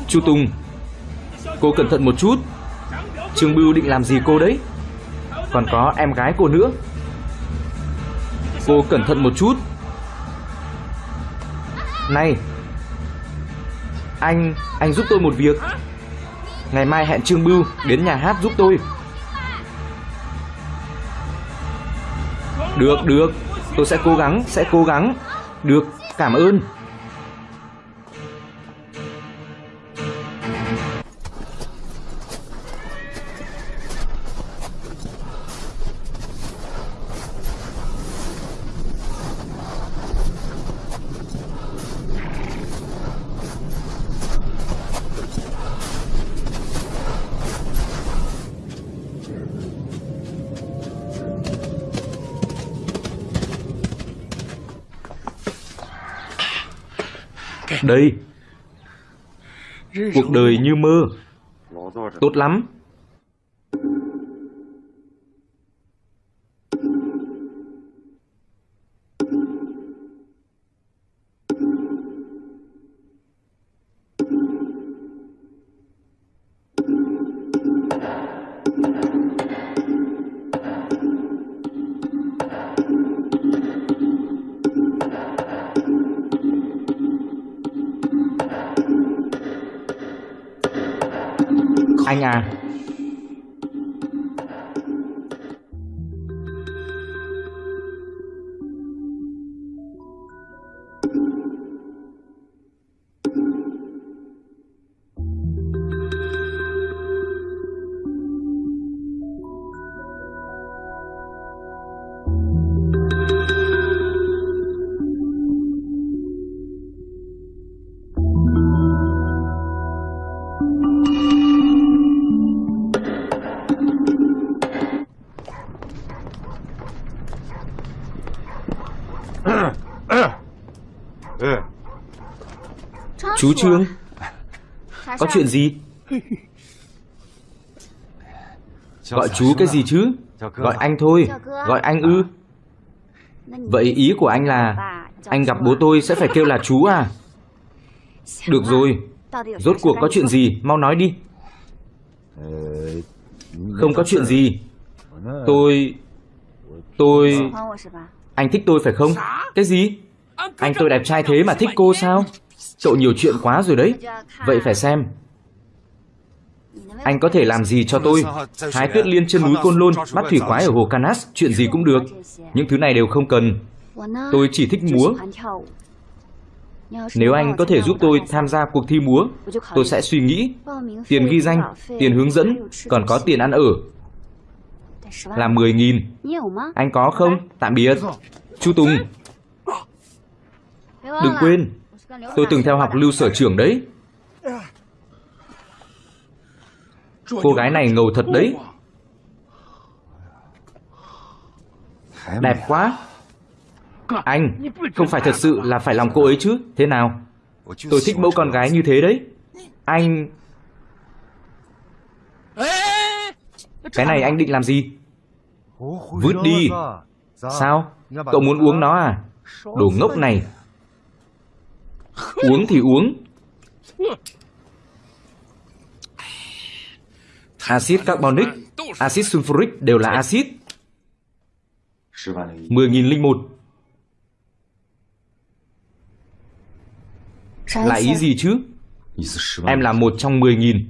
Chu Tùng Cô cẩn thận một chút. Trương Bưu định làm gì cô đấy? Còn có em gái cô nữa. Cô cẩn thận một chút. Này Anh, anh giúp tôi một việc. Ngày mai hẹn Trương Bưu đến nhà hát giúp tôi. Được, được. Tôi sẽ cố gắng, sẽ cố gắng. Được, cảm ơn. Đây Cuộc đời như mơ Tốt lắm Anh à. Chú Trương Có chuyện gì Gọi chú cái gì chứ? Gọi anh thôi. Gọi anh ư? Vậy ý của anh là anh gặp bố tôi sẽ phải kêu là chú à? Được rồi, rốt cuộc có chuyện gì, mau nói đi. Không có chuyện gì. Tôi... Tôi... Anh thích tôi phải không? Cái gì? Anh tôi đẹp trai thế mà thích cô sao? Cậu nhiều chuyện quá rồi đấy. Vậy phải xem. Anh có thể làm gì cho tôi? Hái tuyết liên trên núi Côn Lôn, bắt thủy quái ở hồ Canas, chuyện gì cũng được. Những thứ này đều không cần. Tôi chỉ thích múa. Nếu anh có thể giúp tôi tham gia cuộc thi múa, tôi sẽ suy nghĩ. Tiền ghi danh, tiền hướng dẫn, còn có tiền ăn ở. Là 10.000. Anh có không? Tạm biệt. Chú Tùng. Đừng quên, tôi từng theo học lưu sở trưởng đấy. Cô gái này ngầu thật đấy. Đẹp quá. Anh, không phải thật sự là phải lòng cô ấy chứ? Thế nào? Tôi thích mẫu con gái như thế đấy. Anh... Cái này anh định làm gì? Vứt đi. Sao? Cậu muốn uống nó à? Đồ ngốc này. Uống thì uống. Axit carbonic, axit sulfuric đều là axit. 10.001 Là ý gì chứ? Em là một trong 10.000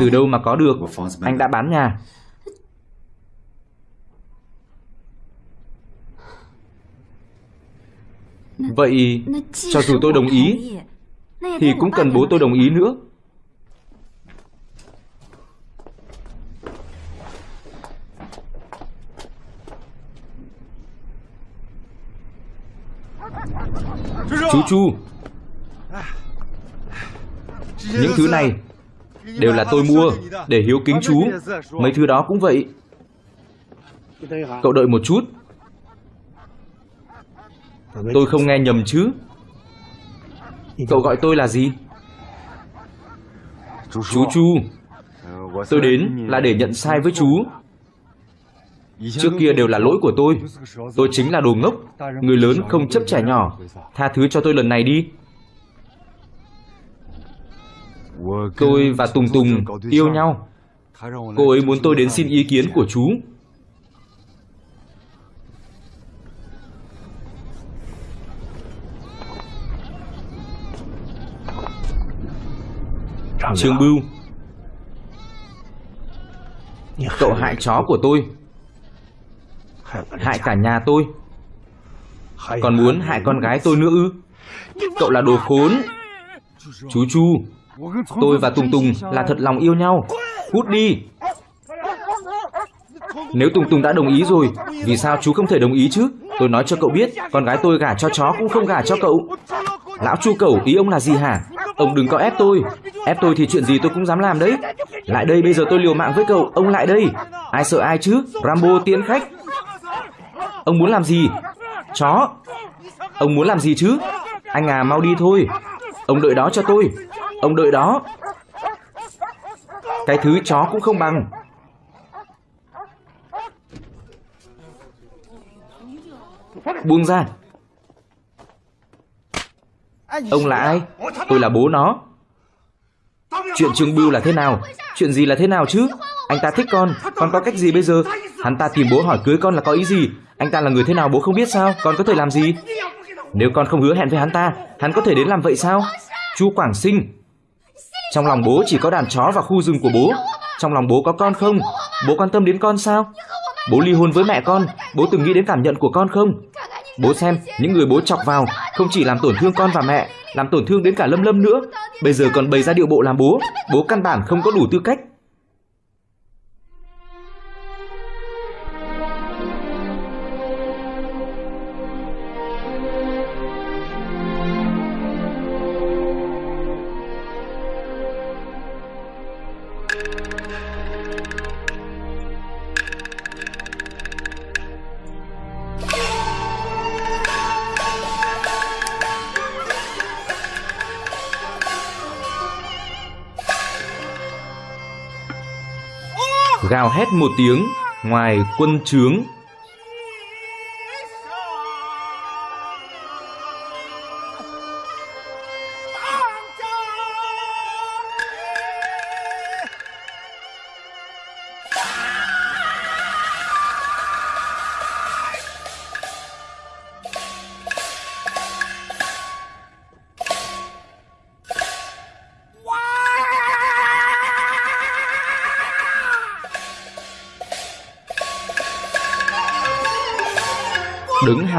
Từ đâu mà có được? Anh đã bán nhà. Vậy, cho dù tôi đồng ý, thì cũng cần bố tôi đồng ý nữa. Chú Chu Những thứ này Đều là tôi mua Để hiếu kính chú. Mấy thứ đó cũng vậy. Cậu đợi một chút. Tôi không nghe nhầm chứ. Cậu gọi tôi là gì? Chú Chu Tôi đến là để nhận sai với chú. Trước kia đều là lỗi của tôi. Tôi chính là đồ ngốc. Người lớn không chấp trẻ nhỏ. Tha thứ cho tôi lần này đi. Tôi và Tùng Tùng yêu nhau. Cô ấy muốn tôi đến xin ý kiến của chú Trương Bưu. Cậu hại chó của tôi. Hại cả nhà tôi. Còn muốn hại con gái tôi nữa ư? Cậu là đồ khốn. Chú Chu. Tôi và Tùng Tùng là thật lòng yêu nhau. Cút đi. Nếu Tùng Tùng đã đồng ý rồi Vì sao chú không thể đồng ý chứ? Tôi nói cho cậu biết Con gái tôi gả cho chó cũng không gả cho cậu. Lão Chu Cẩu ý ông là gì hả Ông đừng có ép tôi. Ép tôi thì chuyện gì tôi cũng dám làm đấy. Lại đây, bây giờ tôi liều mạng với cậu. Ông lại đây. Ai sợ ai chứ? Rambo tiến khách. Ông muốn làm gì? Chó. Ông muốn làm gì chứ? Anh à mau đi thôi. Ông đợi đó cho tôi. Ông đợi đó. Cái thứ chó cũng không bằng. Buông ra. Ông là ai? Tôi là bố nó. Chuyện Trương Bưu là thế nào? Chuyện gì là thế nào chứ? Anh ta thích con. Con có cách gì bây giờ? Hắn ta tìm bố hỏi cưới con là có ý gì? Anh ta là người thế nào bố không biết sao? Con có thể làm gì? Nếu con không hứa hẹn với hắn ta Hắn có thể đến làm vậy sao? Chu Quảng Sinh. Trong lòng bố chỉ có đàn chó và khu rừng của bố. Trong lòng bố có con không? Bố quan tâm đến con sao? Bố ly hôn với mẹ con. Bố từng nghĩ đến cảm nhận của con không Bố xem, những người bố chọc vào Không chỉ làm tổn thương con và mẹ, Làm tổn thương đến cả Lâm Lâm nữa. Bây giờ còn bày ra điệu bộ làm bố. Bố căn bản không có đủ tư cách. Gào hét một tiếng ngoài quân trướng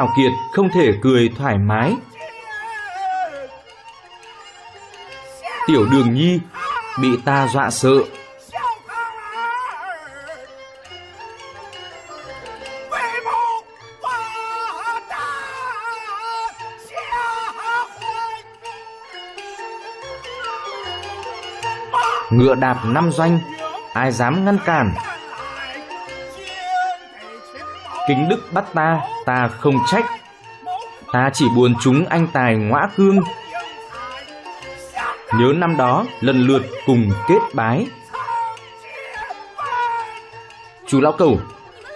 hào kiệt không thể cười thoải mái. Tiểu đường nhi bị ta dọa sợ. Ngựa đạp năm doanh, Ai dám ngăn cản? Kính đức bắt ta Ta không trách. Ta chỉ buồn chúng anh tài ngõa cương. Nhớ năm đó, lần lượt cùng kết bái. Chú lão cầu,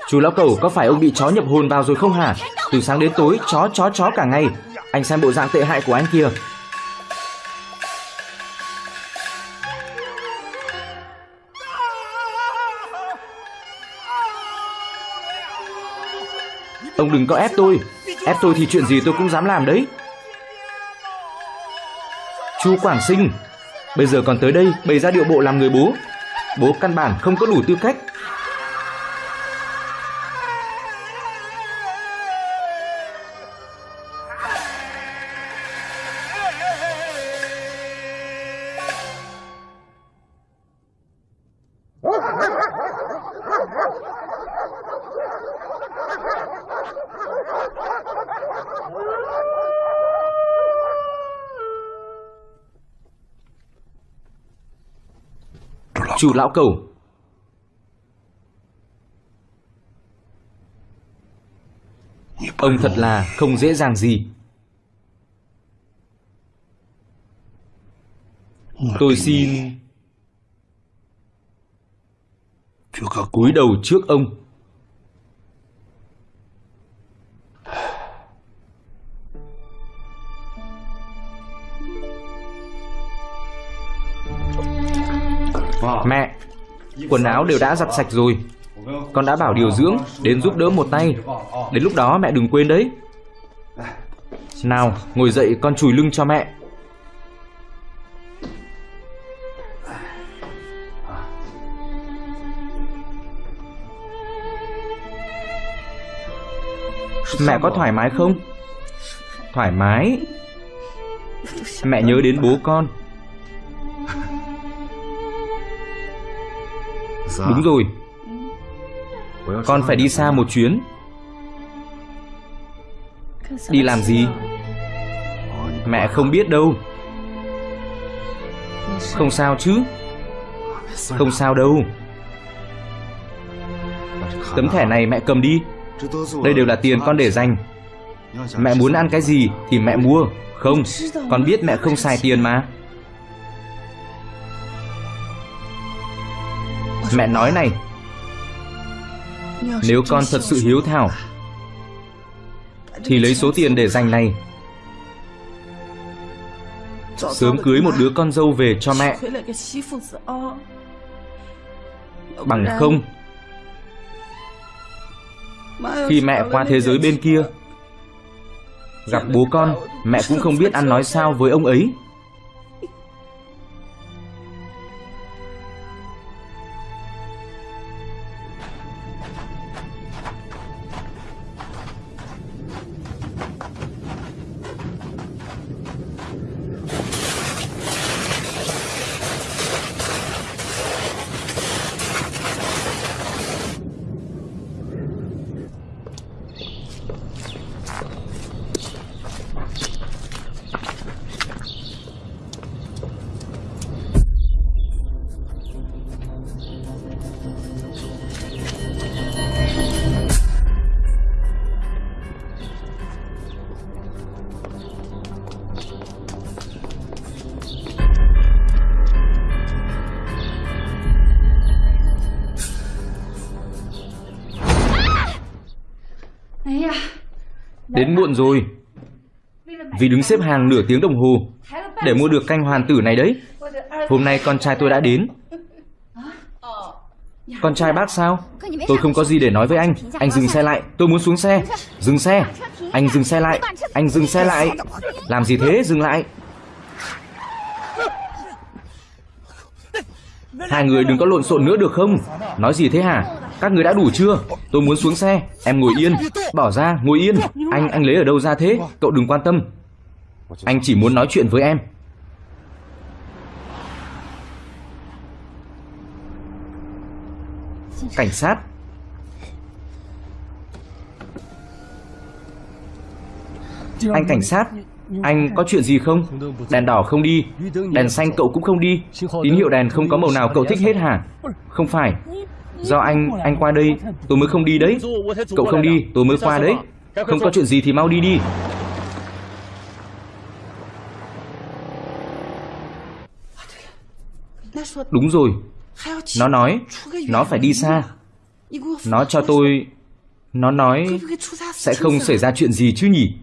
Chú lão cầu có phải ông bị chó nhập hồn vào rồi không hả? Từ sáng đến tối, chó chó chó cả ngày. Anh xem bộ dạng tệ hại của anh kia. Ông đừng có ép tôi. Ép tôi thì chuyện gì tôi cũng dám làm đấy. Chú Quảng Sinh, Bây giờ còn tới đây, bày ra điệu bộ làm người bố. Bố căn bản không có đủ tư cách. Chủ lão cầu. Ông thật là không dễ dàng gì. Tôi xin cúi đầu trước ông quần áo đều đã giặt sạch rồi. Con đã bảo điều dưỡng đến giúp đỡ một tay. Đến lúc đó mẹ đừng quên đấy. Nào, ngồi dậy con chùi lưng cho mẹ. Mẹ có thoải mái không? Thoải mái. Mẹ nhớ đến bố con. Dạ. Đúng rồi. Con phải đi xa một chuyến. Đi làm gì? Mẹ không biết đâu. Không sao chứ. Không sao đâu. Tấm thẻ này mẹ cầm đi. Đây đều là tiền con để dành. Mẹ muốn ăn cái gì thì mẹ mua. Không, con biết mẹ không xài tiền mà. Mẹ nói này. Nếu con thật sự hiếu thảo, Thì lấy số tiền để dành này. Sớm cưới một đứa con dâu về cho mẹ. Bằng không, Khi mẹ qua thế giới bên kia, Gặp bố con, Mẹ cũng không biết ăn nói sao với ông ấy. Rồi. Vì đứng xếp hàng nửa tiếng đồng hồ để mua được canh hoàn tử này đấy. Hôm nay con trai tôi đã đến. Con trai bác sao? Tôi không có gì để nói với anh. Anh dừng xe lại. Tôi muốn xuống xe. Dừng xe. Anh dừng xe lại. Anh dừng xe lại. Làm gì thế? Dừng lại. Hai người đừng có lộn xộn nữa được không? Nói gì thế hả? Các người đã đủ chưa? Tôi muốn xuống xe. Em ngồi yên. Bỏ ra, ngồi yên. Anh, anh lấy ở đâu ra thế? Cậu đừng quan tâm. Anh chỉ muốn nói chuyện với em. Cảnh sát. Anh cảnh sát, anh có chuyện gì không? Đèn đỏ không đi, đèn xanh cậu cũng không đi. Tín hiệu đèn không có màu nào cậu thích hết hả? Không phải. Do anh, anh qua đây, tôi mới không đi đấy. Cậu không đi, tôi mới qua đấy. Không có chuyện gì thì mau đi đi. Đúng rồi. Nó nói, nó phải đi xa. Nó cho tôi... Nó nói sẽ không xảy ra chuyện gì chứ nhỉ?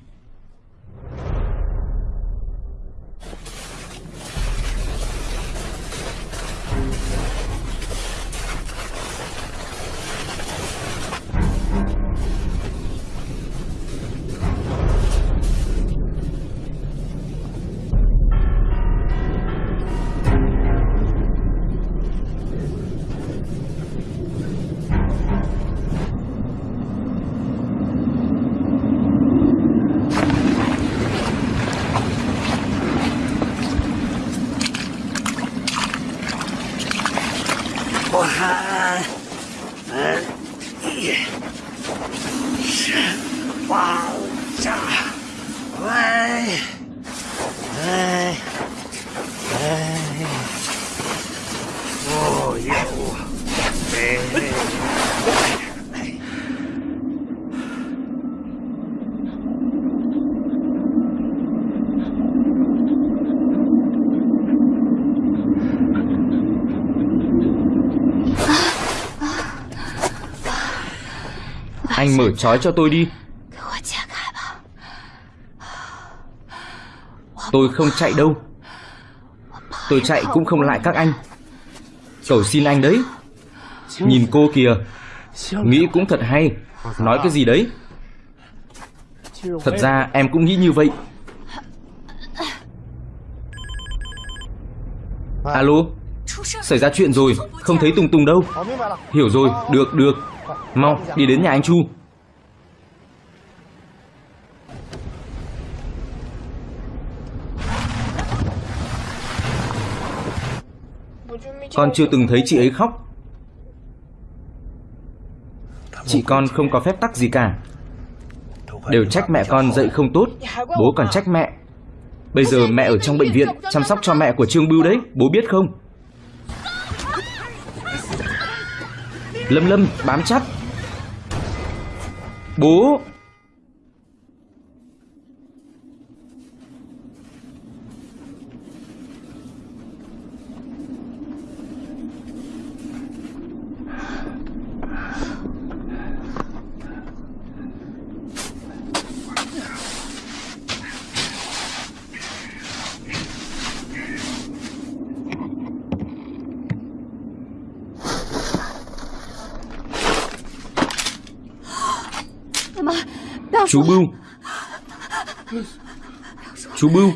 Trói cho tôi đi. Tôi không chạy đâu. Tôi chạy cũng không lại các anh. Cầu xin anh đấy. Nhìn cô kìa. Nghĩ cũng thật hay. Nói cái gì đấy? Thật ra em cũng nghĩ như vậy. Alo? Xảy ra chuyện rồi. Không thấy Tùng Tùng đâu. Hiểu rồi. Được được. Mau, đi đến nhà anh Chu. Con chưa từng thấy chị ấy khóc. Chị con không có phép tắc gì cả. Đều trách mẹ con dạy không tốt. Bố còn trách mẹ. Bây giờ mẹ ở trong bệnh viện Chăm sóc cho mẹ của Trương Bưu đấy. Bố biết không? Lâm Lâm bám chắc Bố Chú Bưu. Chú Bưu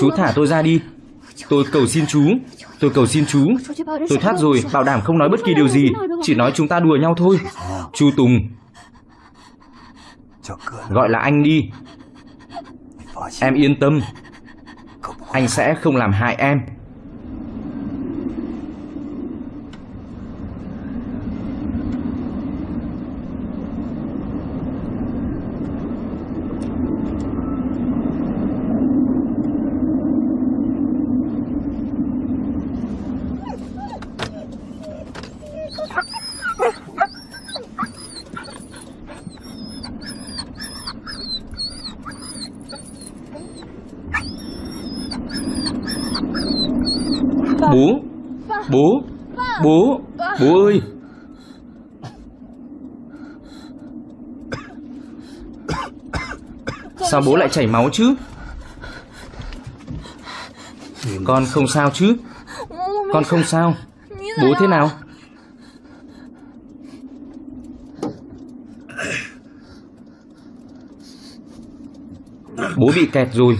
Chú thả tôi ra đi. Tôi cầu xin chú Tôi cầu xin chú. Tôi thoát rồi Bảo đảm không nói bất kỳ điều gì. Chỉ nói chúng ta đùa nhau thôi. Chú Tùng. Gọi là anh đi. Em yên tâm. Anh sẽ không làm hại em Bố Bố Bố Bố ơi Sao bố lại chảy máu chứ? Con không sao chứ? Con không sao. Bố thế nào? Bố bị kẹt rồi.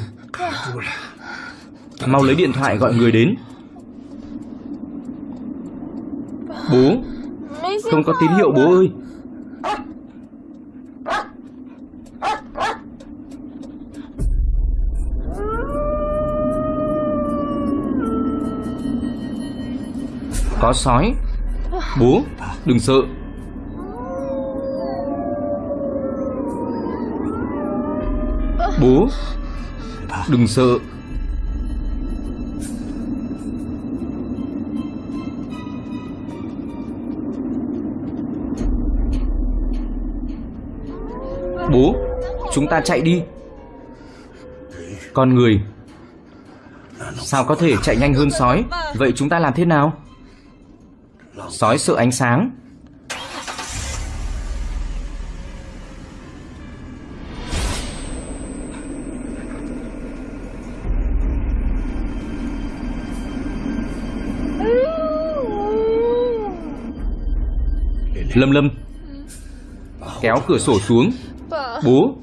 Mau lấy điện thoại gọi người đến. Bố, Không có tín hiệu bố ơi. Có sói. Bố, đừng sợ. Bố, Đừng sợ. Bố, Chúng ta chạy đi. Con người, Sao có thể chạy nhanh hơn sói? Vậy chúng ta làm thế nào? Sói sự ánh sáng. Lâm Lâm. Kéo cửa sổ xuống. Bố.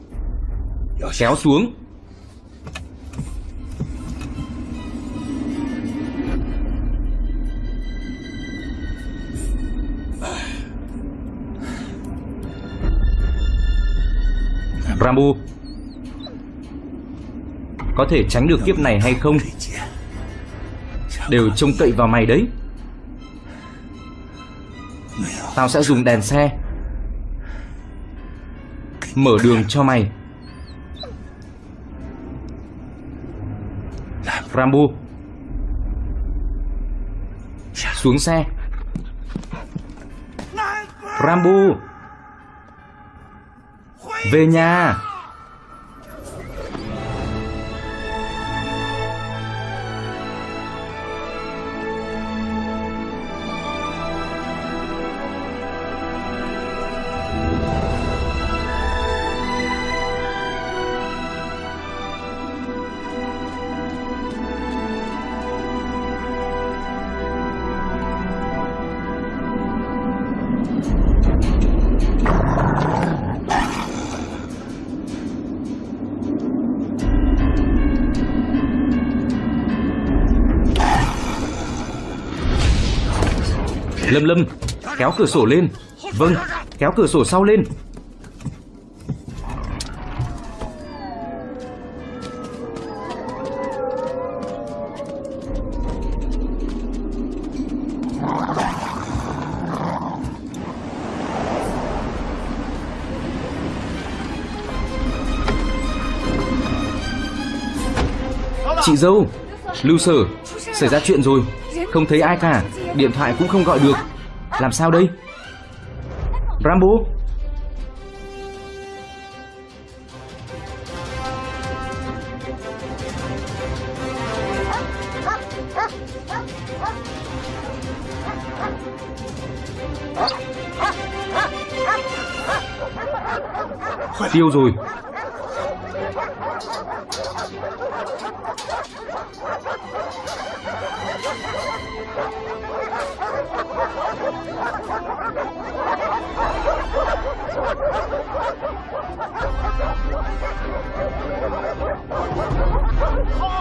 Kéo xuống. Rambo. Có thể tránh được kiếp này hay không? Đều trông cậy vào mày đấy. Tao sẽ dùng đèn xe. Mở đường cho mày. Rambo. Xuống xe. Rambo. Về nhà. Kéo cửa sổ lên. Vâng Kéo cửa sổ sau lên. Chị dâu, Lưu sở Xảy ra chuyện rồi. Không thấy ai cả. Điện thoại cũng không gọi được. Làm sao đây? Rambo? Tiêu rồi.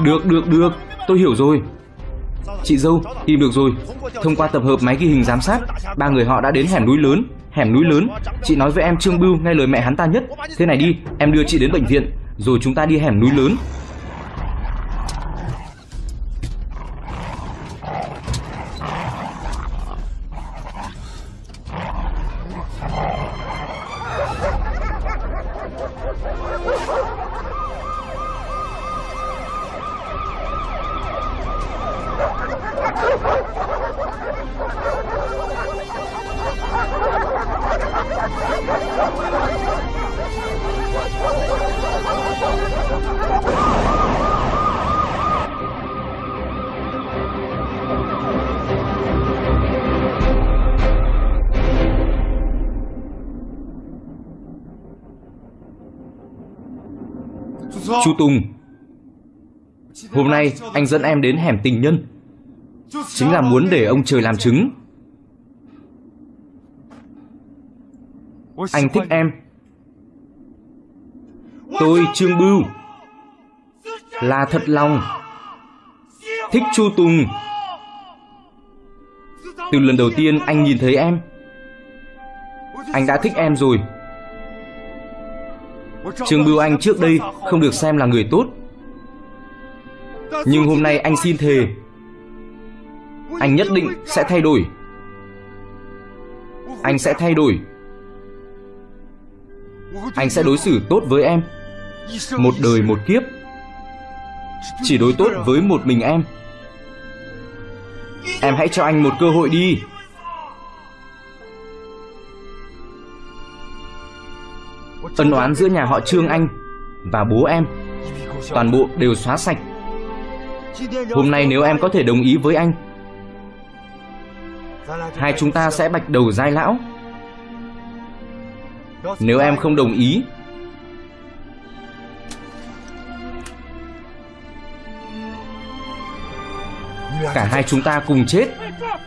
Được, được, được. Tôi hiểu rồi. Chị dâu, tìm được rồi. Thông qua tập hợp máy ghi hình giám sát Ba người họ đã đến hẻm núi lớn Hẻm núi lớn. Chị nói với em Trương Bưu nghe lời mẹ hắn ta nhất. Thế này đi, em đưa chị đến bệnh viện Rồi chúng ta đi hẻm núi lớn. Chu Tùng Hôm nay, anh dẫn em đến hẻm tình nhân. Chính là muốn để ông trời làm chứng. Anh thích em. Tôi Trương Bưu. Là thật lòng Thích Chu Tùng. Từ lần đầu tiên anh nhìn thấy em, Anh đã thích em rồi. Trương Bưu Anh trước đây không được xem là người tốt. Nhưng hôm nay anh xin thề, Anh nhất định sẽ thay đổi. Anh sẽ thay đổi. Anh sẽ đối xử tốt với em. Một đời một kiếp. Chỉ đối tốt với một mình em. Em hãy cho anh một cơ hội đi. Ân oán giữa nhà họ Trương Anh Và bố em. Toàn bộ đều xóa sạch. Hôm nay nếu em có thể đồng ý với anh, Hai chúng ta sẽ bạch đầu giai lão. Nếu em không đồng ý, Cả hai chúng ta cùng chết.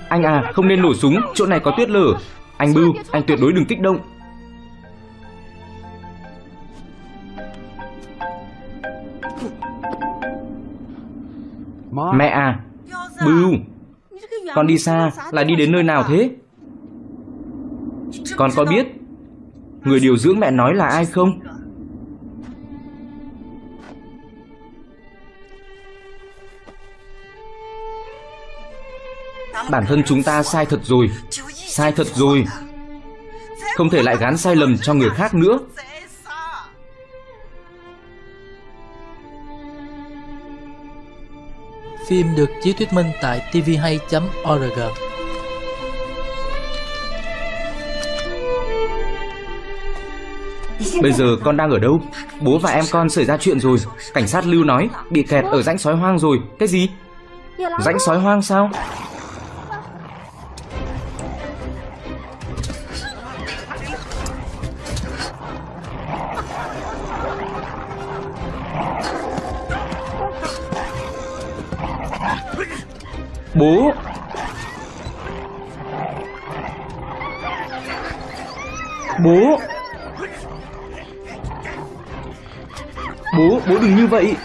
Anh à không nên nổ súng. Chỗ này có tuyết lở. Anh Bưu, anh tuyệt đối đừng kích động. Mẹ à Bưu Con đi xa là đi đến nơi nào thế? Con có biết Người điều dưỡng mẹ nói là ai không? Bản thân chúng ta sai thật rồi, Sai thật rồi. Không thể lại gán sai lầm cho người khác nữa. Phim được chiếu thuyết minh tại tvhay.org Bây giờ con đang ở đâu? Bố và em con xảy ra chuyện rồi. Cảnh sát lưu nói, Bị kẹt ở rãnh sói hoang rồi. Cái gì? Rãnh sói hoang sao? Bố, bố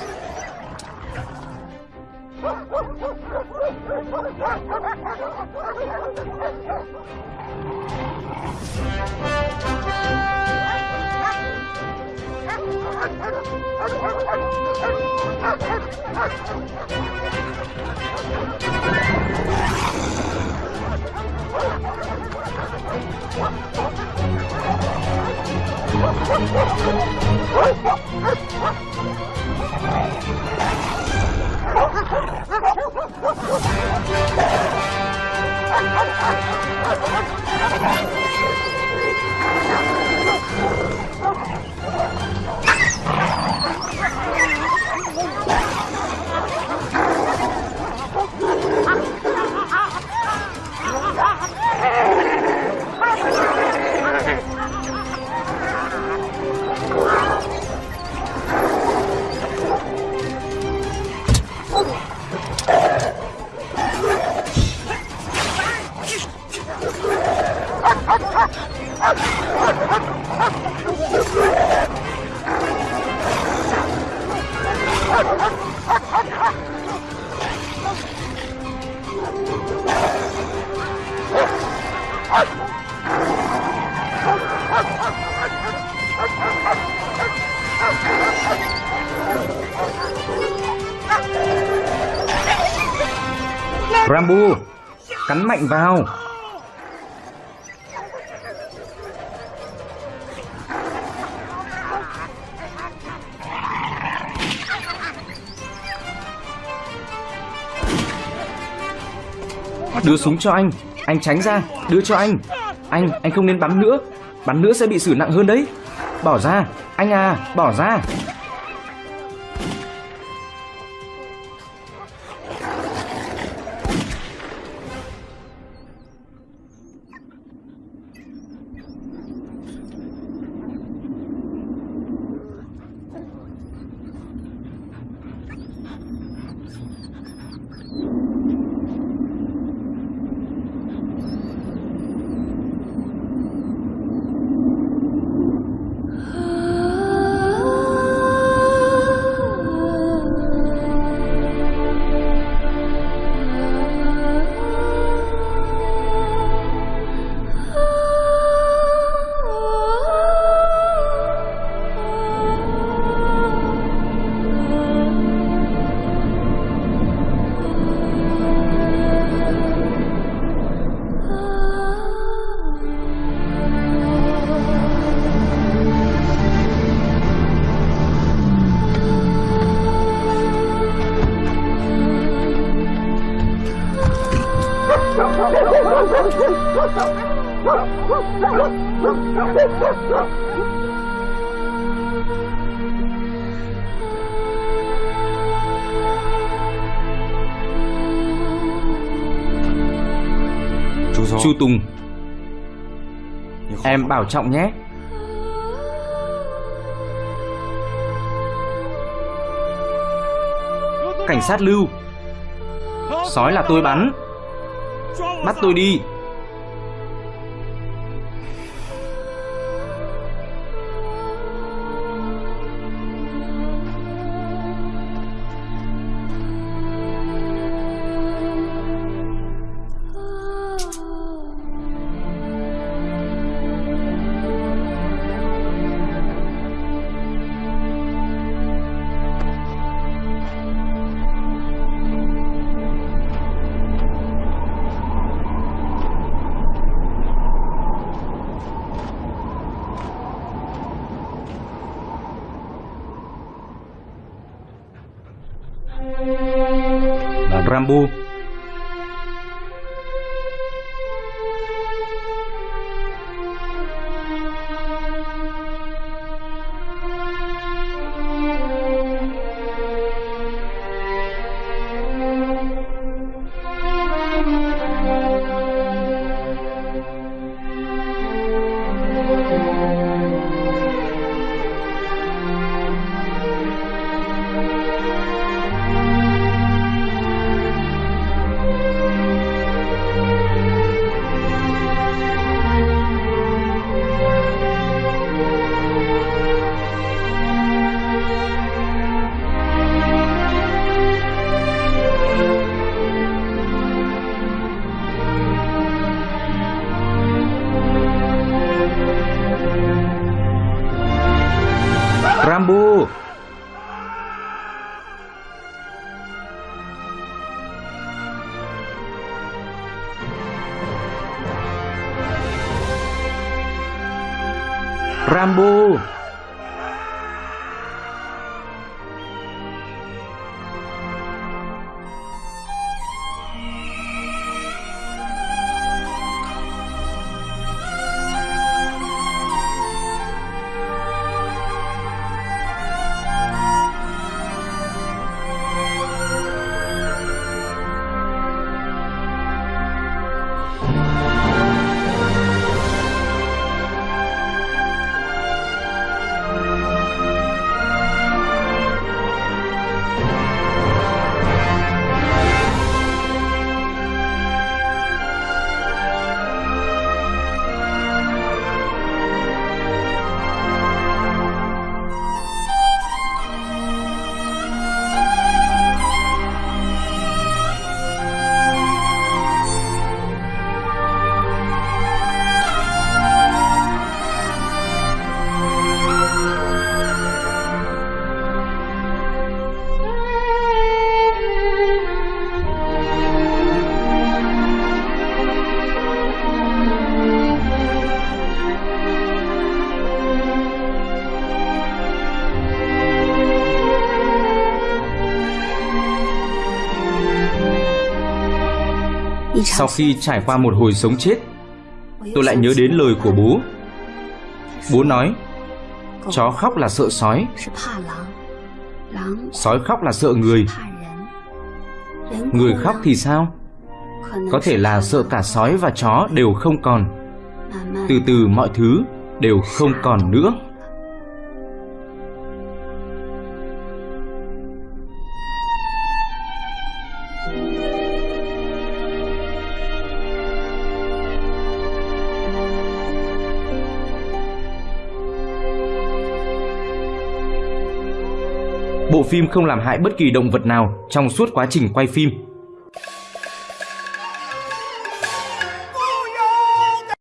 mạnh vào. Đưa súng cho anh. Anh tránh ra. Đưa cho anh. Anh, anh không nên bắn nữa. Bắn nữa sẽ bị xử nặng hơn đấy. Bỏ ra. Anh à, bỏ ra. Em bảo trọng nhé. Cảnh sát lưu. Sói là tôi bắn. Bắt tôi đi. Sau khi trải qua một hồi sống chết, Tôi lại nhớ đến lời của bố. Bố nói, Chó khóc là sợ sói. Sói khóc là sợ người. Người khóc thì sao? Có thể là sợ cả sói và chó đều không còn. Từ từ mọi thứ đều không còn nữa. Phim không làm hại bất kỳ động vật nào trong suốt quá trình quay phim.